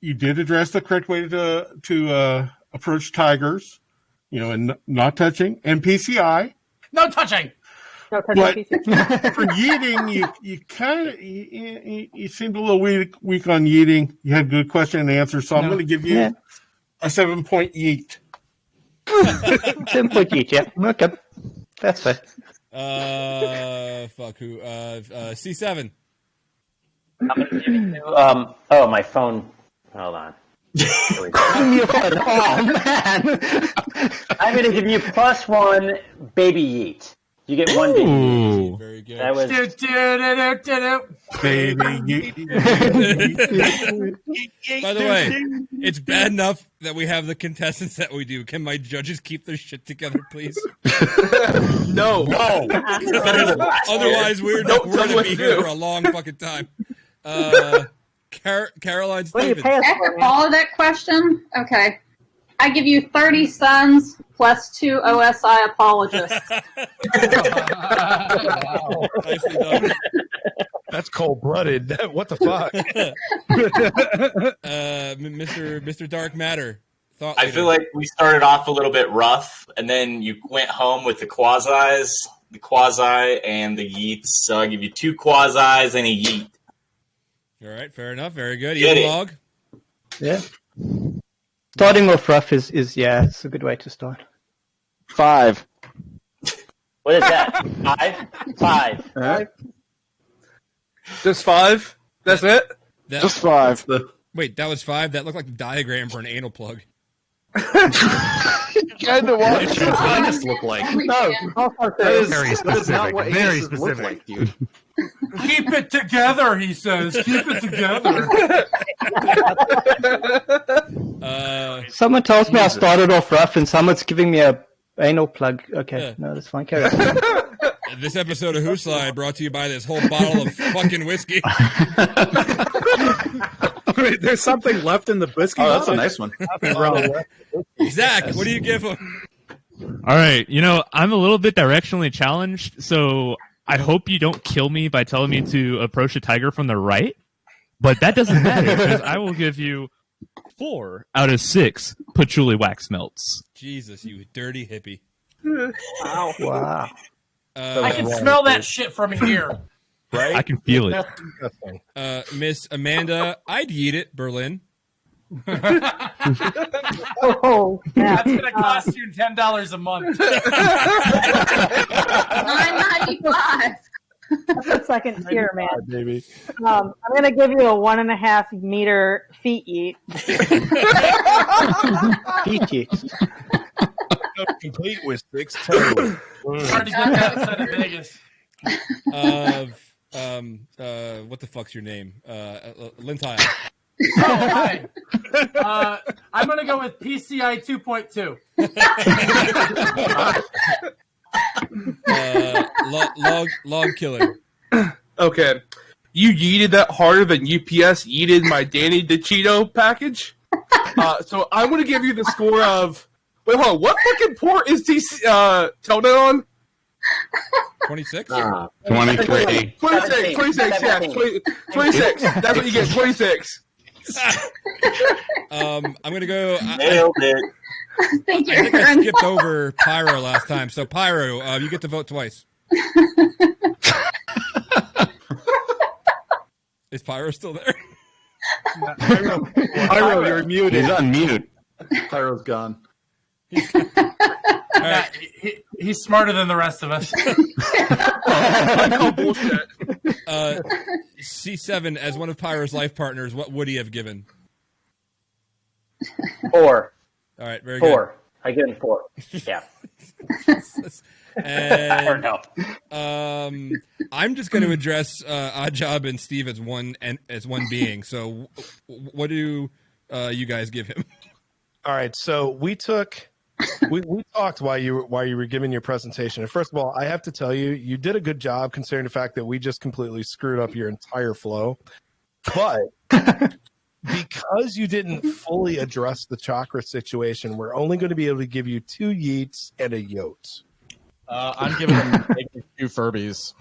you did address the correct way to to uh, approach tigers, you know, and not touching and PCI. No touching. No touching But for yeeting, you you kind of you, you, you seemed a little weak weak on yeeting. You had good question and answer, so I'm going to give you Yeah. a seven point yeet. Seven point eight. Yeah. Okay. That's fair. Uh, fuck who? Uh, uh, C seven. I'm gonna give it to, um, oh, my phone. Hold on. Here we go. Your phone. Oh man. I'm going to give you plus one baby yeet. You get one baby yeet. Ooh. Very good. That was Do, do, do. Baby, By the way, it's bad enough that we have the contestants that we do. Can my judges keep their shit together, please? No. no. Otherwise, we're, Don't we're tell going to what be to here do. for a long fucking time. Uh, Car- Caroline What do you Stevens. pay us for, After man? all of that question, okay. I give you 30 sons plus two OSI apologists. Nicely. That's cold blooded. What the fuck? Uh, Mr. Mr. Dark Matter. Thought I feel like we started off a little bit rough, and then you went home with the quasis, the quasi, and the yeets. So I give you two quasis and a yeet. All right, fair enough. Very good. Get Evil it. log. Yeah. Starting off rough is, is yeah, it's a good way to start. Five. What is that? Five? Five. Just five. That's it. That, Just five. wait, that was five. That looked like the diagram for an anal plug. Kind of What should Aegis look like? No, That is, Very that is not specific, what very Aegis look specific. like, dude. Keep it together, he says. Keep it together. Uh, Someone tells me I started off rough, and someone's giving me a anal plug. Okay, Yeah. no, that's fine. Carry on. this episode of Who's Slide brought to you by this whole bottle of fucking whiskey. Wait, there's something left in the biscuit. Oh, that's a nice one. Nothing wrong with that. Zach, what do you give him? All right, you know I'm a little bit directionally challenged, so I hope you don't kill me by telling me to approach a tiger from the right. But that doesn't matter because I will give you four out of six patchouli wax melts. Jesus, you dirty hippie. Wow. Wow. Uh, I can smell that shit from here. Right? I can feel it. Uh, Miss Amanda, I'd eat it, Berlin. Oh, That's gonna cost you ten dollars a month. Nine ninety five. That's the second tier, man. baby. Um, I'm gonna give you a one and a half meter feet eat. Peachy. Complete with six toes. Hard to get that outside of Vegas. Of um, uh, what the fuck's your name? Uh, uh, Lintile. Oh, hi. Uh, I'm gonna go with PCI 2.2. Uh, log, log, log killer. Okay. You yeeted that harder than UPS yeeted my Danny DeVito package. Uh, so I'm going to give you the score of. Wait, hold on. What fucking port is DC uh, Telnet on? 26? 23. 26, 26, yes. 20, 26. That's what you get, 26. Um, I'm gonna go. I, Nailed it. Thank I think I skipped over Pyro last time, so Pyro, uh, you get to vote twice. Is Pyro still there? Pyro, you're muted. He's on mute. Pyro's gone. Yeah, he, he's smarter than the rest of us. Oh, bullshit. Uh, C7, as one of Pyro's life partners, what would he have given? Four. All right, very Four. I give him four. Yeah. good. or And no. um, I'm just going to address uh, Oddjob and Steve as one and as one being. So, w- what do uh, you guys give him? All right, so we took we, we talked while you were while you were giving your presentation. And first of all, I have to tell you, you did a good job considering the fact that we just completely screwed up your entire flow. But because you didn't fully address the chakra situation, we're only going to be able to give you two yeets and a yote. Uh, I'm giving them negative two Furbies.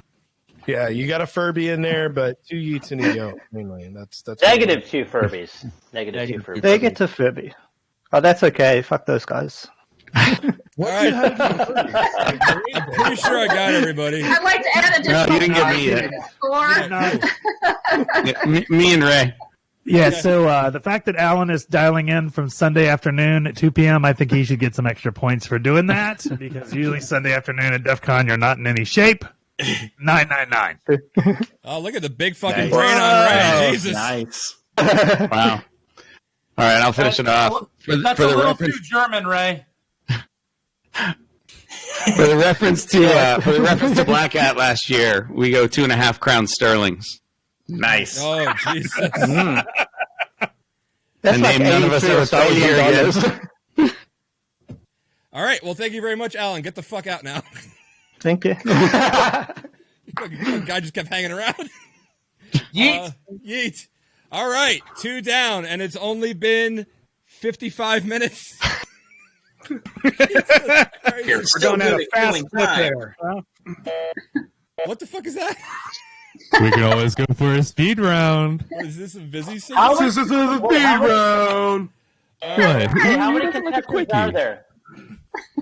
Yeah, you got a Furby in there, but two yeets and a yote mainly. And that's that's Negative two Furbies. Negative, two Furbies. They get to Furby. Oh, that's okay. Fuck those guys. All right. I'm pretty sure I got everybody. I'd like to add No, additional you didn't get me yet. score. Yeah, me, me and Ray. Yeah, so uh, the fact that Alan is dialing in from Sunday afternoon at 2 p.m., I think he should get some extra points for doing that because usually Sunday afternoon at DEF CON, you're not in any shape. 999. Oh, look at the big fucking Nice. brain on Ray. Wow, Jesus. Nice. Wow. All right, I'll finish it off. For, That's for a the little reference, too German, Ray. For the reference to uh, for the reference to Black Hat last year, we go two and a half crown sterlings. Nice. Oh, Jesus. Mm. That's A like name none of us ever thought we'd hear again. All right. Well, thank you very much, Alan. Get the fuck out now. Thank you. Guy just kept hanging around. Yeet. Uh, yeet. All right. Two down, and it's only been 55 minutes. We're going at a fast clip there. What the fuck is that? We can always go for a speed round. What, is this a busy scene? How This is the speed round. What? Hey, how many You're like contestants are there?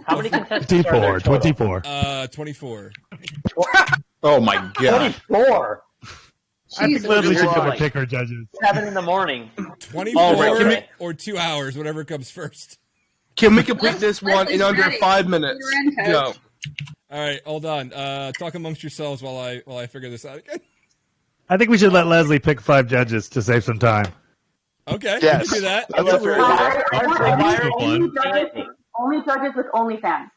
How many contestants are there? 24, 24. Uh, 24. Oh my god. 24. I think Lesley should go Christ. and pick her judges. Seven in the morning. 24 Oh, right, can or two hours, whatever comes first. Can we complete this one in under ready. five minutes? You're in. Go. All right, hold on. Uh, talk amongst yourselves while I while I figure this out again. I think we should let Lesley pick five judges to save some time. Okay, Yes. we can do that. I love We're- her. I, I want only, Still only, judges, only judges with OnlyFans.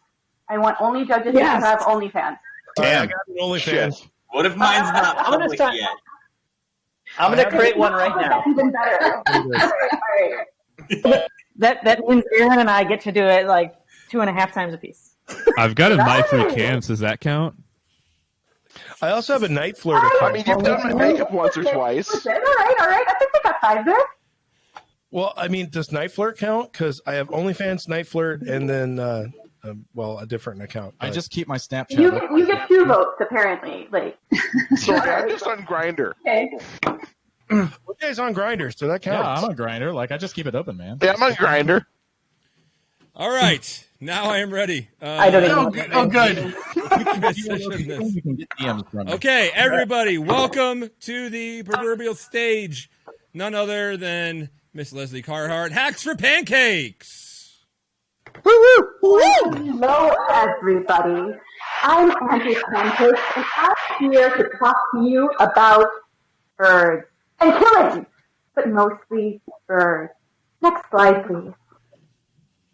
I want only judges Yes. who have OnlyFans. Damn. I got an OnlyFans. What if mine's not I'm gonna public start- yet? I'm going to create one right now. Even better. All right. That that means Aaron and I get to do it like two and a half times a piece. I've got a my free cams. Does that count? I also have a NiteFlirt I. I mean, you've done my makeup once or twice. All right, all right. I think we got five there. Well, I mean, does NiteFlirt count? Because I have OnlyFans, NiteFlirt, and then, uh, um, well, a different account. I just keep my Snapchat. You get, you get two votes apparently. Like Sorry, I'm just on Grindr. okay. What guy's on Grindr, so that Yeah. I'm a grinder. Like I just keep it open, man. Yeah, I'm on Grindr. All right, now I am ready. Uh, I don't even Oh, know. good. Oh, good. This- We can get DMs from you. Okay, everybody, welcome to the proverbial stage. None other than Miss Lesley Carhart, Hacks for Pancakes. Hello, everybody. I'm Andrew Pancake, and I'm here to talk to you about birds and killing, but mostly birds. Next slide, please.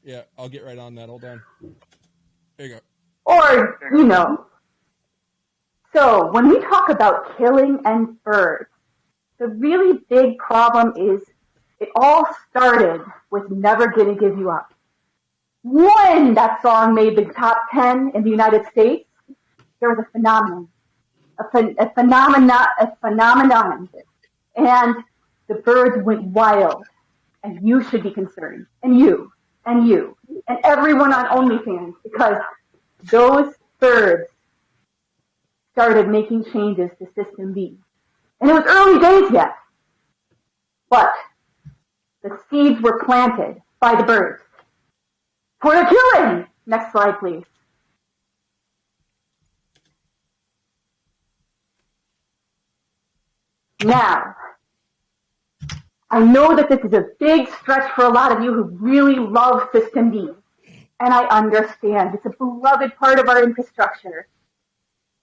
Yeah, I'll get right on that. Hold on. There you go. Or, you know. So, when we talk about killing and birds, the really big problem is it all started with Never Gonna Give You Up. When that song made the top 10 in the United States, there was a phenomenon. A, phen- a phenomena, a phenomenon. And the birds went wild. And you should be concerned. And you. And you. And everyone on OnlyFans. Because those birds started making changes to System D. And it was early days yet. But the seeds were planted by the birds. For the killing! Next slide, please. Now, I know that this is a big stretch for a lot of you who really love System D. And I understand. It's a beloved part of our infrastructure.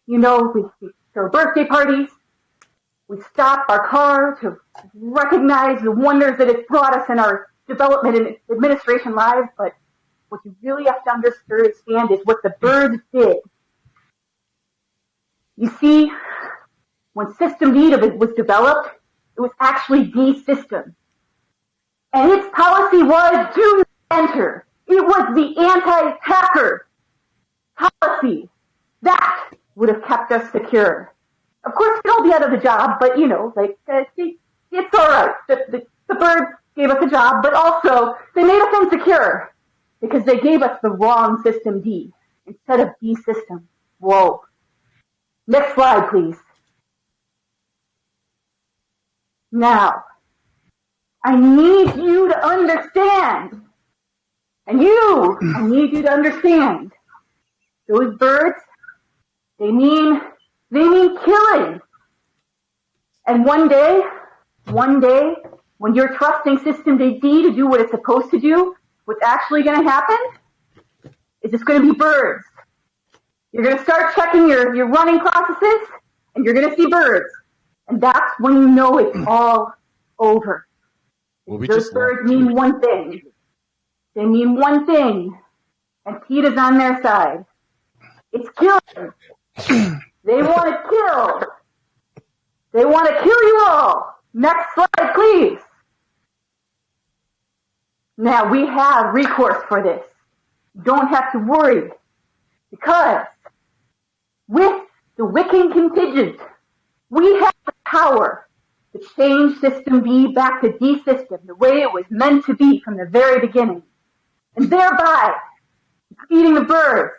You know, we, throw birthday parties. We stop our car to recognize the wonders that it's brought us in our development and administration lives. But what you really have to understand is what the birds did. You see, when System D was developed, it was actually D system. And its policy was do enter. It was the anti-hacker policy. That would have kept us secure. Of course, we'd all be out of the job, but you know, like, uh, it's alright. The, the, the birds gave us a job, but also they made us insecure because they gave us the wrong system D instead of D system. Whoa. Next slide, please. Now, I need you to understand. And you, I need you to understand. Those birds, they mean, they mean killing. And one day, one day, when you're trusting System D to do what it's supposed to do, what's actually going to happen is it's going to be birds. You're going to start checking your, your running processes, and you're going to see birds. And that's when you know it's mm. all over. Well, we Those just birds mean one thing. They mean one thing. And Pete is on their side. It's killing. they want to kill. They want to kill you all. Next slide, please. Now we have recourse for this. Don't have to worry. Because with the Wiccan contingent, we have the power to change System D back to D system the way it was meant to be from the very beginning. And thereby feeding the birds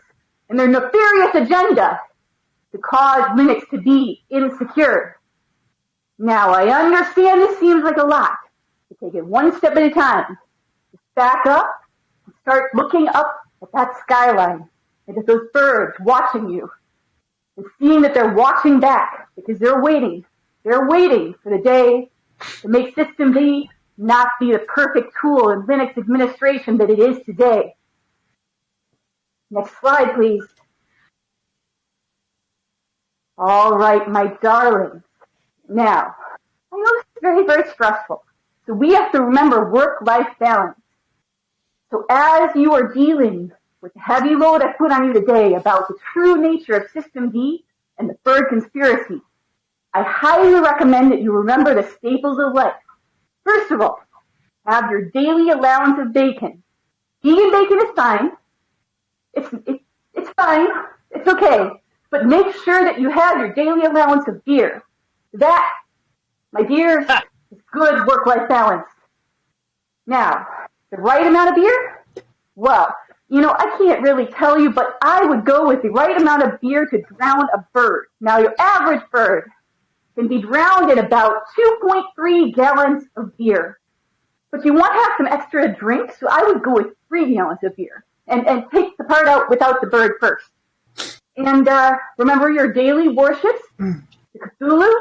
and their nefarious agenda to cause Linux to be insecure. Now I understand this seems like a lot. To take it one step at a time. Back up and start looking up at that skyline and at those birds watching you and seeing that they're watching back because they're waiting. They're waiting for the day to make System D not be the perfect tool in Linux administration that it is today. Next slide, please. All right, my darlings. Now, I know this is very, very stressful. So we have to remember work-life balance. So as you are dealing with the heavy load I put on you today about the true nature of System D and the Bird conspiracy, I highly recommend that you remember the staples of life. First of all, have your daily allowance of bacon. Vegan bacon is fine. It's, it's, it's fine. It's okay. But make sure that you have your daily allowance of beer. That, my dears, is good work-life balance. Now, the right amount of beer? Well, you know, I can't really tell you, but I would go with the right amount of beer to drown a bird. Now, your average bird can be drowned in about 2.3 gallons of beer. But you want to have some extra drink, so I would go with three gallons of beer and, and take the part out without the bird first. And uh, remember your daily worships, the Cthulhu.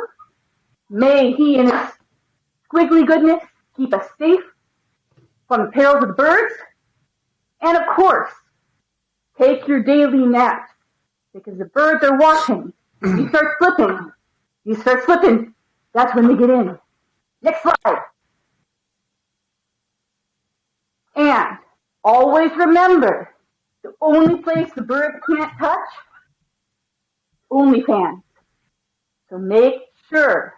May he and his squiggly goodness keep us safe from the perils of the birds. And of course, take your daily nap because the birds are watching. You start slipping, you start slipping, that's when they get in. Next slide. And always remember, the only place the birds can't touch, OnlyFans. So make sure,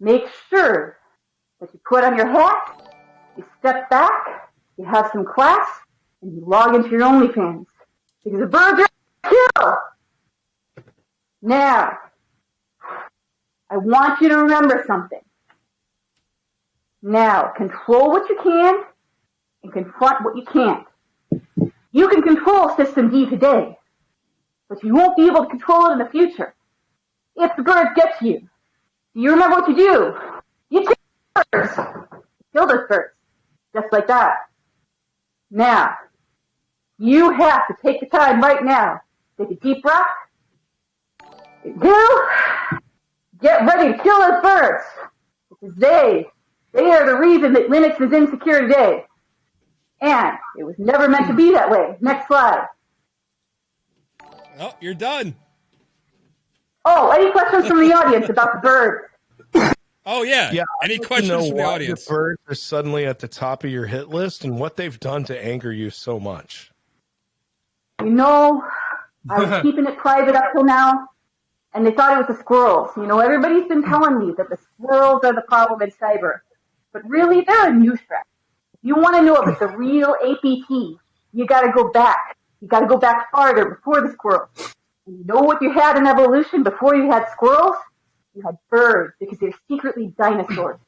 make sure that you put on your hat, you step back, you have some class, and you log into your OnlyFans. Because the birds are kill. Now, I want you to remember something. Now, control what you can and confront what you can't. You can control System D today, but you won't be able to control it in the future. If the bird gets you, do you remember what you do? You kill the birds. Kill those birds. Just like that. Now, you have to take the time right now. Take a deep breath. You get ready to kill those birds. Because they, they are the reason that Linux is insecure today. And it was never meant to be that way. Next slide. Oh, you're done. Oh, any questions from the audience about the birds? Oh yeah. Yeah. Any I'd like to questions know from the why audience? The birds are suddenly at the top of your hit list, and what they've done to anger you so much. You know, I was keeping it private up till now, and they thought it was the squirrels. You know, everybody's been telling me that the squirrels are the problem in cyber, but really, they're a new threat. If you want to know about the real APT, you got to go back. You got to go back farther before the squirrels. You know what you had in evolution before you had squirrels? You had birds because they're secretly dinosaurs.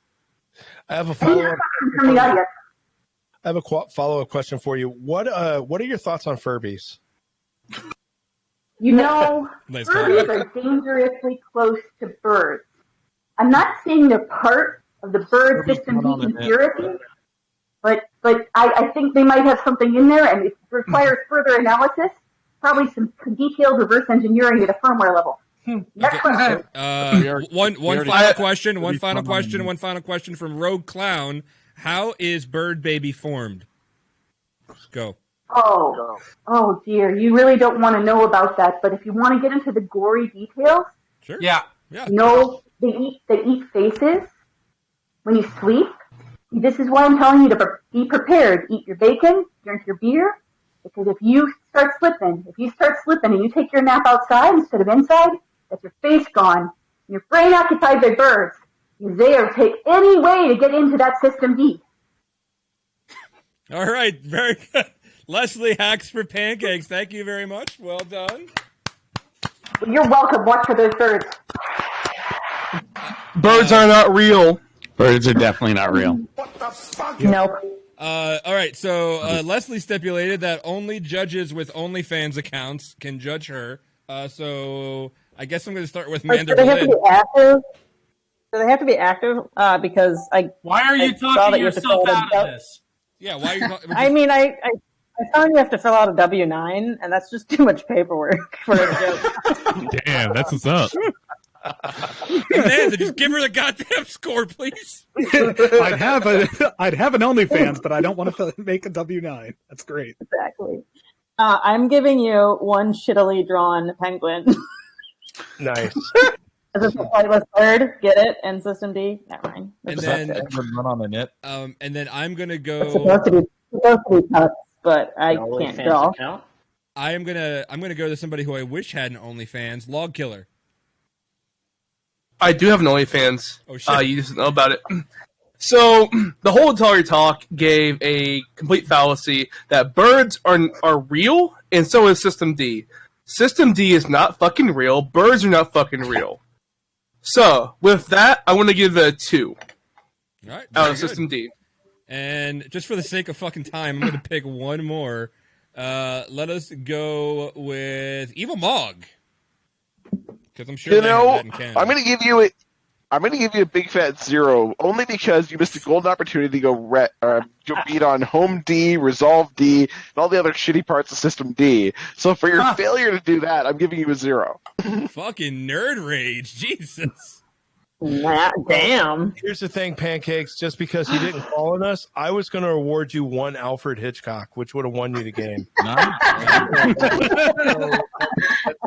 I have a follow up. from the audience? I have a qu- follow up question for you. What uh, what are your thoughts on Furbies? You know, Nice Furbies are dangerously close to birds. I'm not saying they're part of the bird Furbies system going on conspiracy, but but I, I think they might have something in there, and it requires further analysis, probably some detailed reverse engineering at a firmware level. Next question. Uh, one one final question. One final question. one. One final question from Rogue Clown. How is Bird Baby formed? Go. Oh, oh dear, you really don't want to know about that. But if you want to get into the gory details, sure. Yeah. Yeah. You know, they eat they eat faces when you sleep. This is why I'm telling you to pre- be prepared. Eat your bacon, drink your beer, because if you start slipping, if you start slipping and you take your nap outside instead of inside, that's your face gone, and your brain occupied by birds. You there take any way to get into that system D. All right. Very good. Lesley hacks for pancakes. Thank you very much. Well done. You're welcome. Watch for those birds. Birds are not real. Birds are definitely not real. What the fuck? Yeah. Nope. Uh, all right, so uh, Lesley stipulated that only judges with OnlyFans accounts can judge her. Uh, so I guess I'm going to start with Like, Manda do they have to be active? Do they have to be active? Uh, because I. Why are you I saw talking that you have to yourself fill out out of this? Yeah, why are you? we're I just- mean, I, I I found you have to fill out a W nine, and that's just too much paperwork for a joke. Damn, that's what's up. Amanda, just give her the goddamn score, please. I'd have a I'd have an OnlyFans, but I don't want to make a W nine. That's great. exactly. Uh, I'm giving you one shittily drawn penguin. Nice. Is this a flightless bird? Get it? And System D? Never mind. And then, run on the net. um, and then I'm gonna It's go. supposed to be supposed to be cuts, but I can't draw. I am gonna I'm gonna go to somebody who I wish had an OnlyFans. Log Killer. I do have an OnlyFans. Oh, shit. Uh, you just know about it. So the whole entire talk gave a complete fallacy that birds are are real, and so is System D. System D is not fucking real. Birds are not fucking real. So with that, I want to give it a two All right. out of good. System D. And just for the sake of fucking time, I'm gonna pick one more. Uh, let us go with Evil Mog. Because I'm sure you know, in I'm going to give you a, I'm going to give you a big fat zero, only because you missed a golden opportunity to go re- uh, go beat on Home D, Resolve D, and all the other shitty parts of System D. So for your failure to do that, I'm giving you a zero. Fucking nerd rage, Jesus. Nah, damn. Here's the thing, pancakes. Just because you didn't call on us, I was going to award you one Alfred Hitchcock, which would have won you the game. That's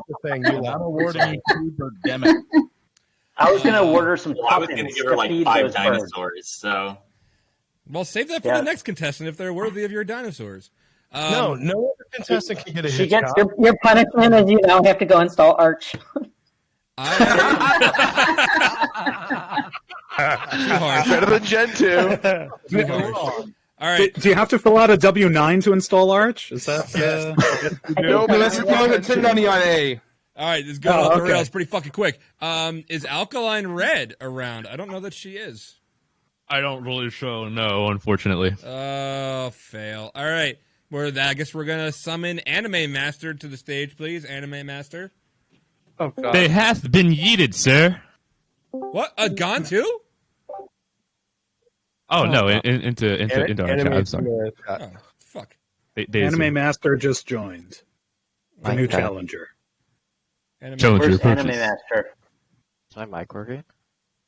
the thing. You I'm awarding you two birdemic. I was going to order some Well, I was going to tuppence give her like five those birds. dinosaurs. So Well, save that for Yeah. the next contestant if they're worthy of your dinosaurs. Um, no, no other contestant can get a She gets your, your punishment is you now have to go install Arch. Too hard. Better than Gentoo. Too hard. All right. Do, do you have to fill out a W nine to install Arch? Is that? Uh, No, that's requiring a 1099A. All right, this is going Oh, off the okay. rails pretty fucking quick. Um, is Alkaline Red around? I don't know that she is. I don't really show no, unfortunately. Oh, fail. All right. We're I guess we're gonna summon Anime Master to the stage, please. Anime Master. Oh God. They have been yeeted, sir. What? Uh, gone too? Oh, no, in, in, into into An- into our anime chat. I'm sorry. Oh, fuck. They, they Anime Master just joined. The new Okay. challenger. Anime Challenger Where's purchase. Anime Master? Is my mic working?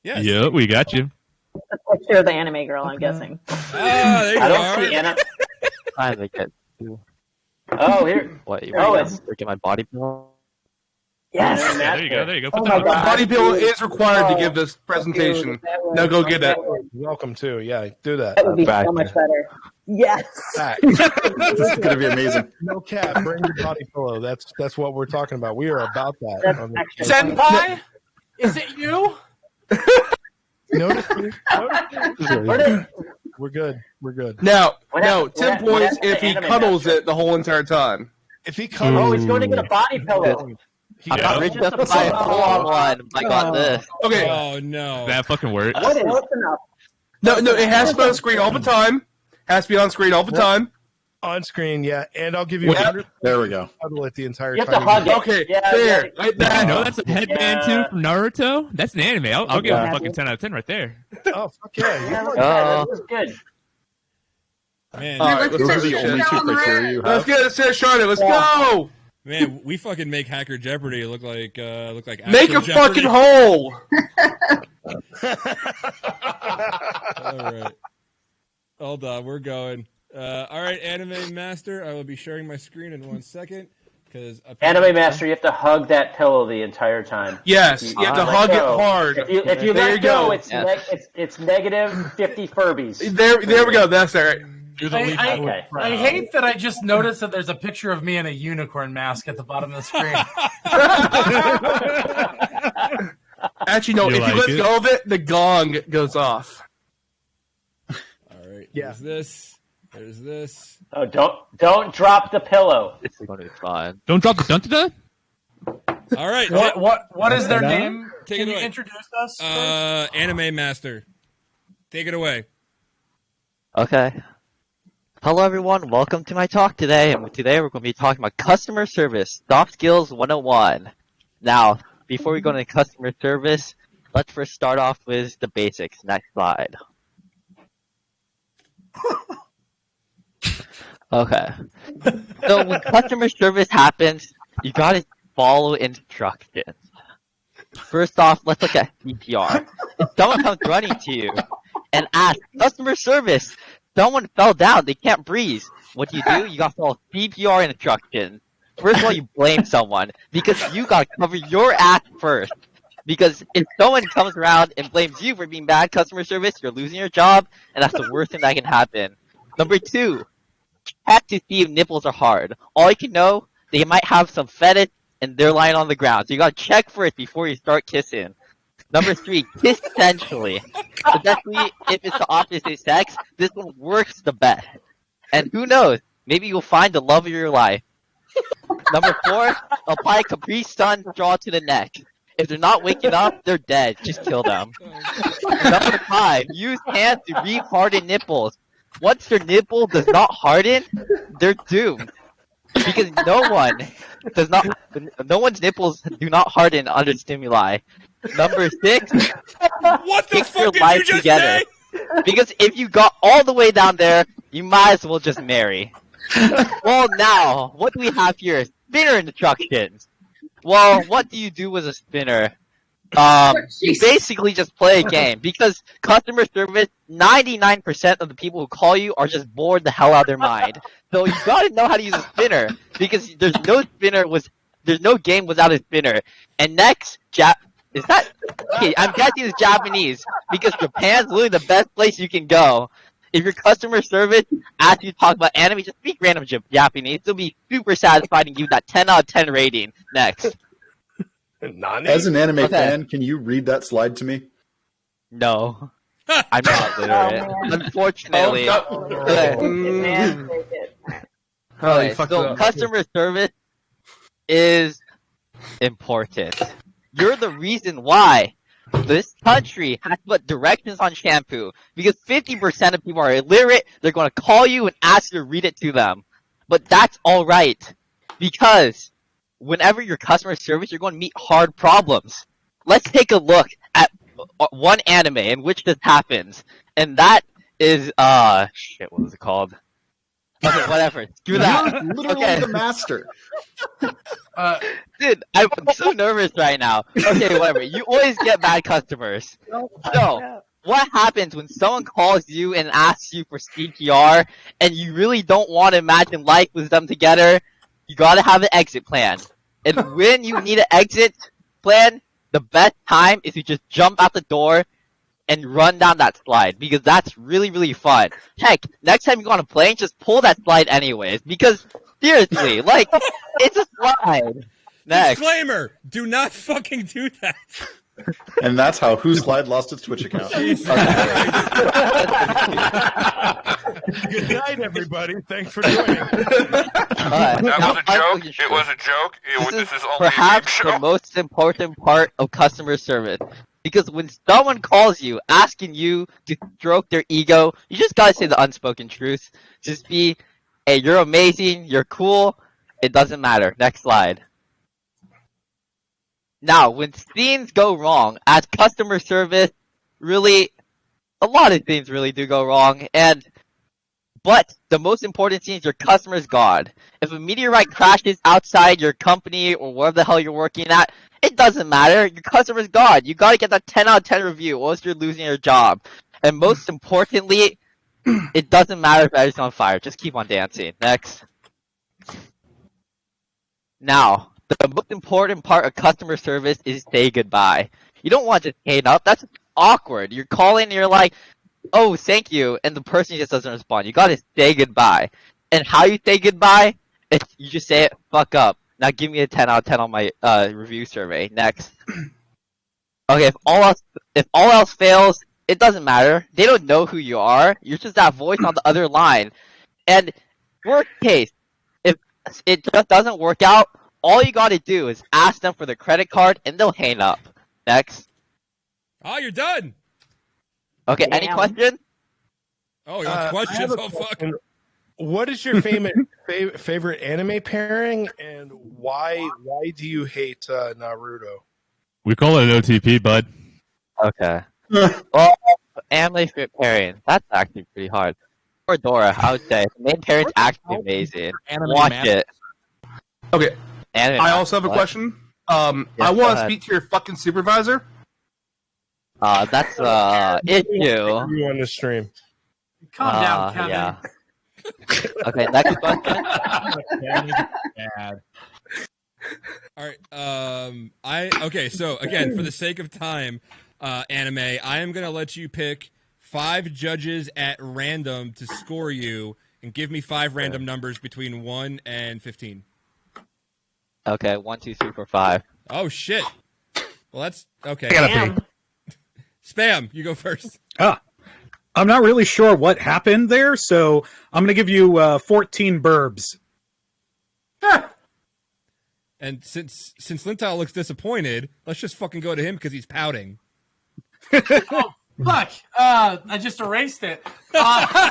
Yes. Yeah, we got you. A picture of the anime girl, I'm guessing. Ah, there you I don't are. see Anna. Trying to get to Oh, here. what? You Oh, want it's- to get my body pillow? Yes. Yeah, there you go. There you go. Oh my that The on. God. body bill is required to give this presentation. Dude, Now go get it. Welcome to. Yeah, do that. That would be Back. so much better. Yes. Back. This is going to be amazing. No cap. Bring your body pillow. That's that's what we're talking about. We are about that. That's on Senpai, is it you? Notice me? Notice Where me? did- We're good. We're good. Now, What now, happened- ten what- what points if he cuddles it the whole entire time. If he cuddles, Oh, he's going to get a body mm. pillow. he I'm got- rich enough to buy a full-on one. I got oh. this. Okay, Oh no. That fucking works. What is enough? no, no, it has to be on screen all the time. Has to be on screen all the time. on screen, yeah, and I'll give you What? 100 There we go. cuddle it the entire You have time. to hug it. Okay, Yeah, there, yeah. right there. You know that's a headband Yeah. too from Naruto. That's an anime. I'll, I'll give it Yeah. a fucking ten out of ten right there. Oh fuck yeah! Yeah, You look, that was good. Man, All right, Those are the only two criteria you Let's have. get it, Sarah Charlotte. Let's go. man, we fucking make Hacker Jeopardy look like uh look like Make a actual fucking Jeopardy. hole. All right. Hold on, we're going. Uh, all right, Anime Master. I will be sharing my screen in one second because Anime Master, you have to hug that pillow the entire time. Yes, If you have to let hug it hard. If you, if you There let you go, go. it's, Yeah. neg- it's it's negative fifty Furbies. There, there we go. That's all right. I, I, Okay. I hate that I just noticed that there's a picture of me in a unicorn mask at the bottom of the screen. Actually, no. You if like you let it? go of it, the gong goes off. All right. Yeah. There's this. There's this. Oh, don't don't drop the pillow. It's going to be fine. Don't drop the dun dun. All right. what what what is their No. name? Take Can it you away. introduce us? first? Uh, Anime Master. Take it away. Okay. Hello, everyone. Welcome to my talk today. And today we're going to be talking about customer service, soft skills 101. Now, before we go into customer service, let's first start off with the basics. Next slide. Okay. So when customer service happens, you gotta follow instructions. First off, let's look at CPR. If someone comes running to you and asks, customer service, someone fell down, they can't breathe. What do you do? You gotta follow CPR instructions. First of all, you blame someone because you gotta cover your ass first. Because if someone comes around and blames you for being bad customer service, you're losing your job, and that's the worst thing that can happen. Number two, check to see if nipples are hard. All you can know, they might have some fetish and they're lying on the ground. So you gotta check for it before you start kissing. Number three, kiss sensually. Especially if it's the opposite sex, this one works the best. And who knows, maybe you'll find the love of your life. Number four, apply Capri Sun straw to the neck. If they're not waking up, they're dead. Just kill them. Number five, use hands to re-harden nipples. Once their nipple does not harden, they're doomed. Because no one does not, no one's nipples do not harden under stimuli. Number six, what the fix your life together. Because if you got all the way down there, you might as well just marry. well, now, what do we have here? Spinner instructions. Well, what do you do with a spinner? Um, you basically just play a game because customer service, 99% of the people who call you are just bored the hell out of their mind. So you gotta know how to use a spinner because there's no spinner was, there's no game without a spinner. And next, Jap, is that, okay, I'm guessing it's Japanese because Japan's literally the best place you can go. If your customer service asks you to talk about anime, just speak random Jap- Japanese. It'll be super satisfying and give that 10 out of 10 rating. Next. As an anime Okay. fan, can you read that slide to me? No. I'm not literate. Unfortunately. Oh, no. Okay. Mm. Oh, Okay, so customer service is important. You're the reason why this country has to put directions on shampoo because 50% of people are illiterate. They're going to call you and ask you to read it to them. But that's alright because whenever you're customer service, you're going to meet hard problems. Let's take a look at one anime in which this happens, and that is uh shit. What was it called? Okay, whatever. Screw that. You're literally okay. the master. Uh, dude, I'm so nervous right now. Okay, whatever. You always get bad customers. So, what happens when someone calls you and asks you for CPR, and you really don't want to imagine life with them together? You gotta have an exit plan. And when you need an exit plan, the best time is to just jump out the door and run down that slide because that's really really fun. Heck, next time you go on a plane, just pull that slide anyways because seriously, like it's a slide. Next. Disclaimer: Do not fucking do that. And that's how Who Slide lost its Twitch account. Good night, everybody. Thanks for joining. That was a joke. It was a joke. It This this is is only a perhaps show. the most important part of customer service. Because when someone calls you asking you to stroke their ego, you just gotta say the unspoken truth. Just be, hey, you're amazing, you're cool, it doesn't matter. Next slide. Now, when things go wrong as customer service, really, a lot of things really do go wrong, and but the most important thing is your customer's God. If a meteorite crashes outside your company or wherever the hell you're working at, it doesn't matter. Your customer's God. You gotta get that 10 out of 10 review or else you're losing your job. And most importantly, it doesn't matter if everything's on fire. Just keep on dancing. Next. Now, the most important part of customer service is say goodbye. You don't want to hang up. That's awkward. You're calling and you're like, oh, thank you, and the person just doesn't respond. You gotta say goodbye. And how you say goodbye? It's, you just say it, fuck up. Now give me a 10 out of 10 on my uh, review survey. Next. Okay, if all else if all else fails, it doesn't matter. They don't know who you are. You're just that voice on the other line. And worst case, if it just doesn't work out, all you gotta do is ask them for the credit card and they'll hang up. Next. Oh, you're done. Okay, any questions? Oh, you Uh, have I questions? have a oh, fuck. Question. What is your favorite fav- favorite anime pairing, and why why do you hate uh, Naruto? We call it an OTP, bud. Okay. well, anime fit pairing. That's actually pretty hard. Or Dora, I would say. The main pairing's actually amazing. Anime Watch Master- it. Okay. Anime I also have a what? question. Um, Yeah, I want to speak to your fucking supervisor. Uh, that's uh issue. You on the stream? Calm down, Uh, Kevin. Yeah. Okay, next question. All All right. Um, I okay. So again, for the sake of time, uh, anime, I am gonna let you pick five judges at random to score you, and give me five random numbers between one and fifteen. Okay, one, two, three, four, five. Oh shit. Well, that's okay. I gotta Spam, you go first. Ah, I'm not really sure what happened there, so I'm going to give you uh, 14 burbs. And since since Lintile looks disappointed, let's just fucking go to him because he's pouting. oh, fuck. Uh, I just erased it. Uh,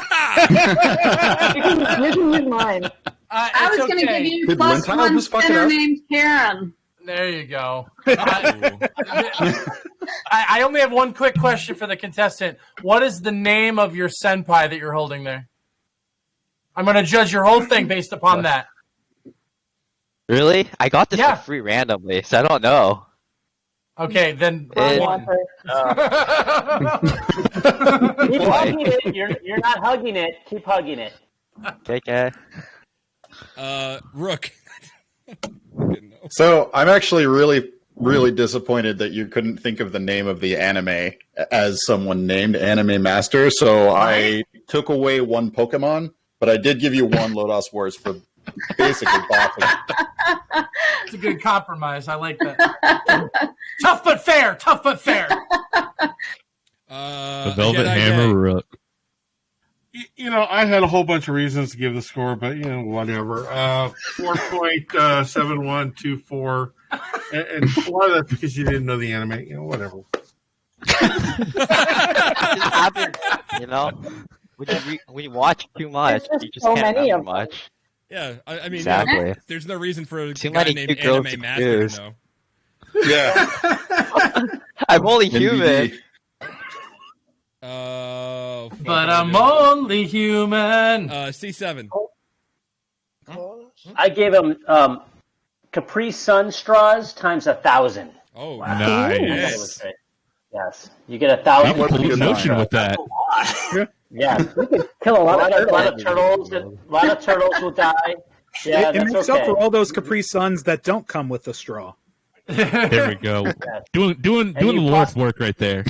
you, can, use mine. Uh, I was it's going to give you plus one center named Karen. There you go. I, I I only have one quick question for the contestant. What is the name of your senpai that you're holding there? I'm going to judge your whole thing based upon that. Really? I got this Yeah. for free randomly, so I don't know. Okay, then It- one. Keep hugging it. You're, you're not hugging it. Keep hugging it. KK. Uh, Rook. So I'm actually really, really disappointed that you couldn't think of the name of the anime as someone named Anime Master. So I took away one Pokemon, but I did give you one Lodos Wars for basically bopping. It's a good compromise. I like that. tough but fair. Tough but fair. Uh, The Velvet Jedi Hammer Gang. Rook. You know, I had a whole bunch of reasons to give the score, but you know, whatever. Uh, four point uh, seven one two four, and, and a lot of that's because you didn't know the anime. You know, whatever. Happens, you know? When you, re- when you watch too much, you just so can't many of much. Yeah, I, I mean, Exactly. yeah, there's no reason for a Too guy many named cute girls Anime to Master choose. to know. Yeah. I'm only NBD. human. Uh, But I'm only human. Uh, C7. I gave him um, Capri Sun straws times a thousand. Oh, Nice. Yes, you get a thousand. You can pull an ocean with that. Yeah, you could kill a lot, of, a lot of turtles. A lot of turtles will die. Yeah, it, it makes okay. up for all those Capri Suns that don't come with the straw. There we go. Doing doing And doing the Lord's work right there.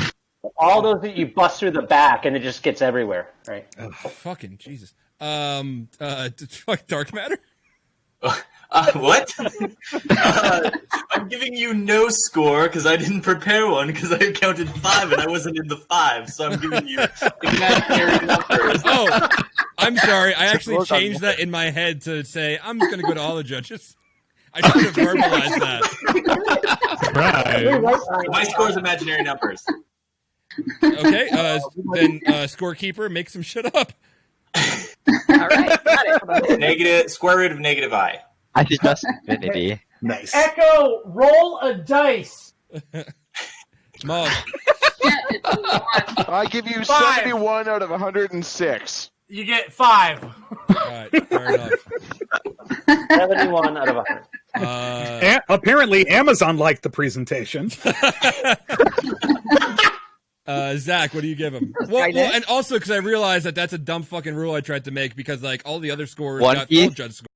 All those that you bust through the back, and it just gets everywhere. Right. Fucking Jesus. Um, uh, fuck Dark Matter. Uh, what? uh, I'm giving you no score because I didn't prepare one because I counted five and I wasn't in the five, so I'm giving you imaginary numbers. Oh, I'm sorry. I actually changed that. that in my head to say I'm just gonna go to all the judges. I should have verbalized that. My score is imaginary numbers. Okay, uh, then uh, scorekeeper, make some shit up. Negative square root of negative i. I did just infinity. Nice. Echo, roll a dice. Mom. I give you Five. 71 out of 106. You get five. All right, fair enough. Seventy-one out of hundred. Uh, A- apparently, Amazon liked the presentation. Uh, Zach, what do you give him? Well, well and also because I realized that that's a dumb fucking rule I tried to make because like all the other scores One got piece? full judge scores.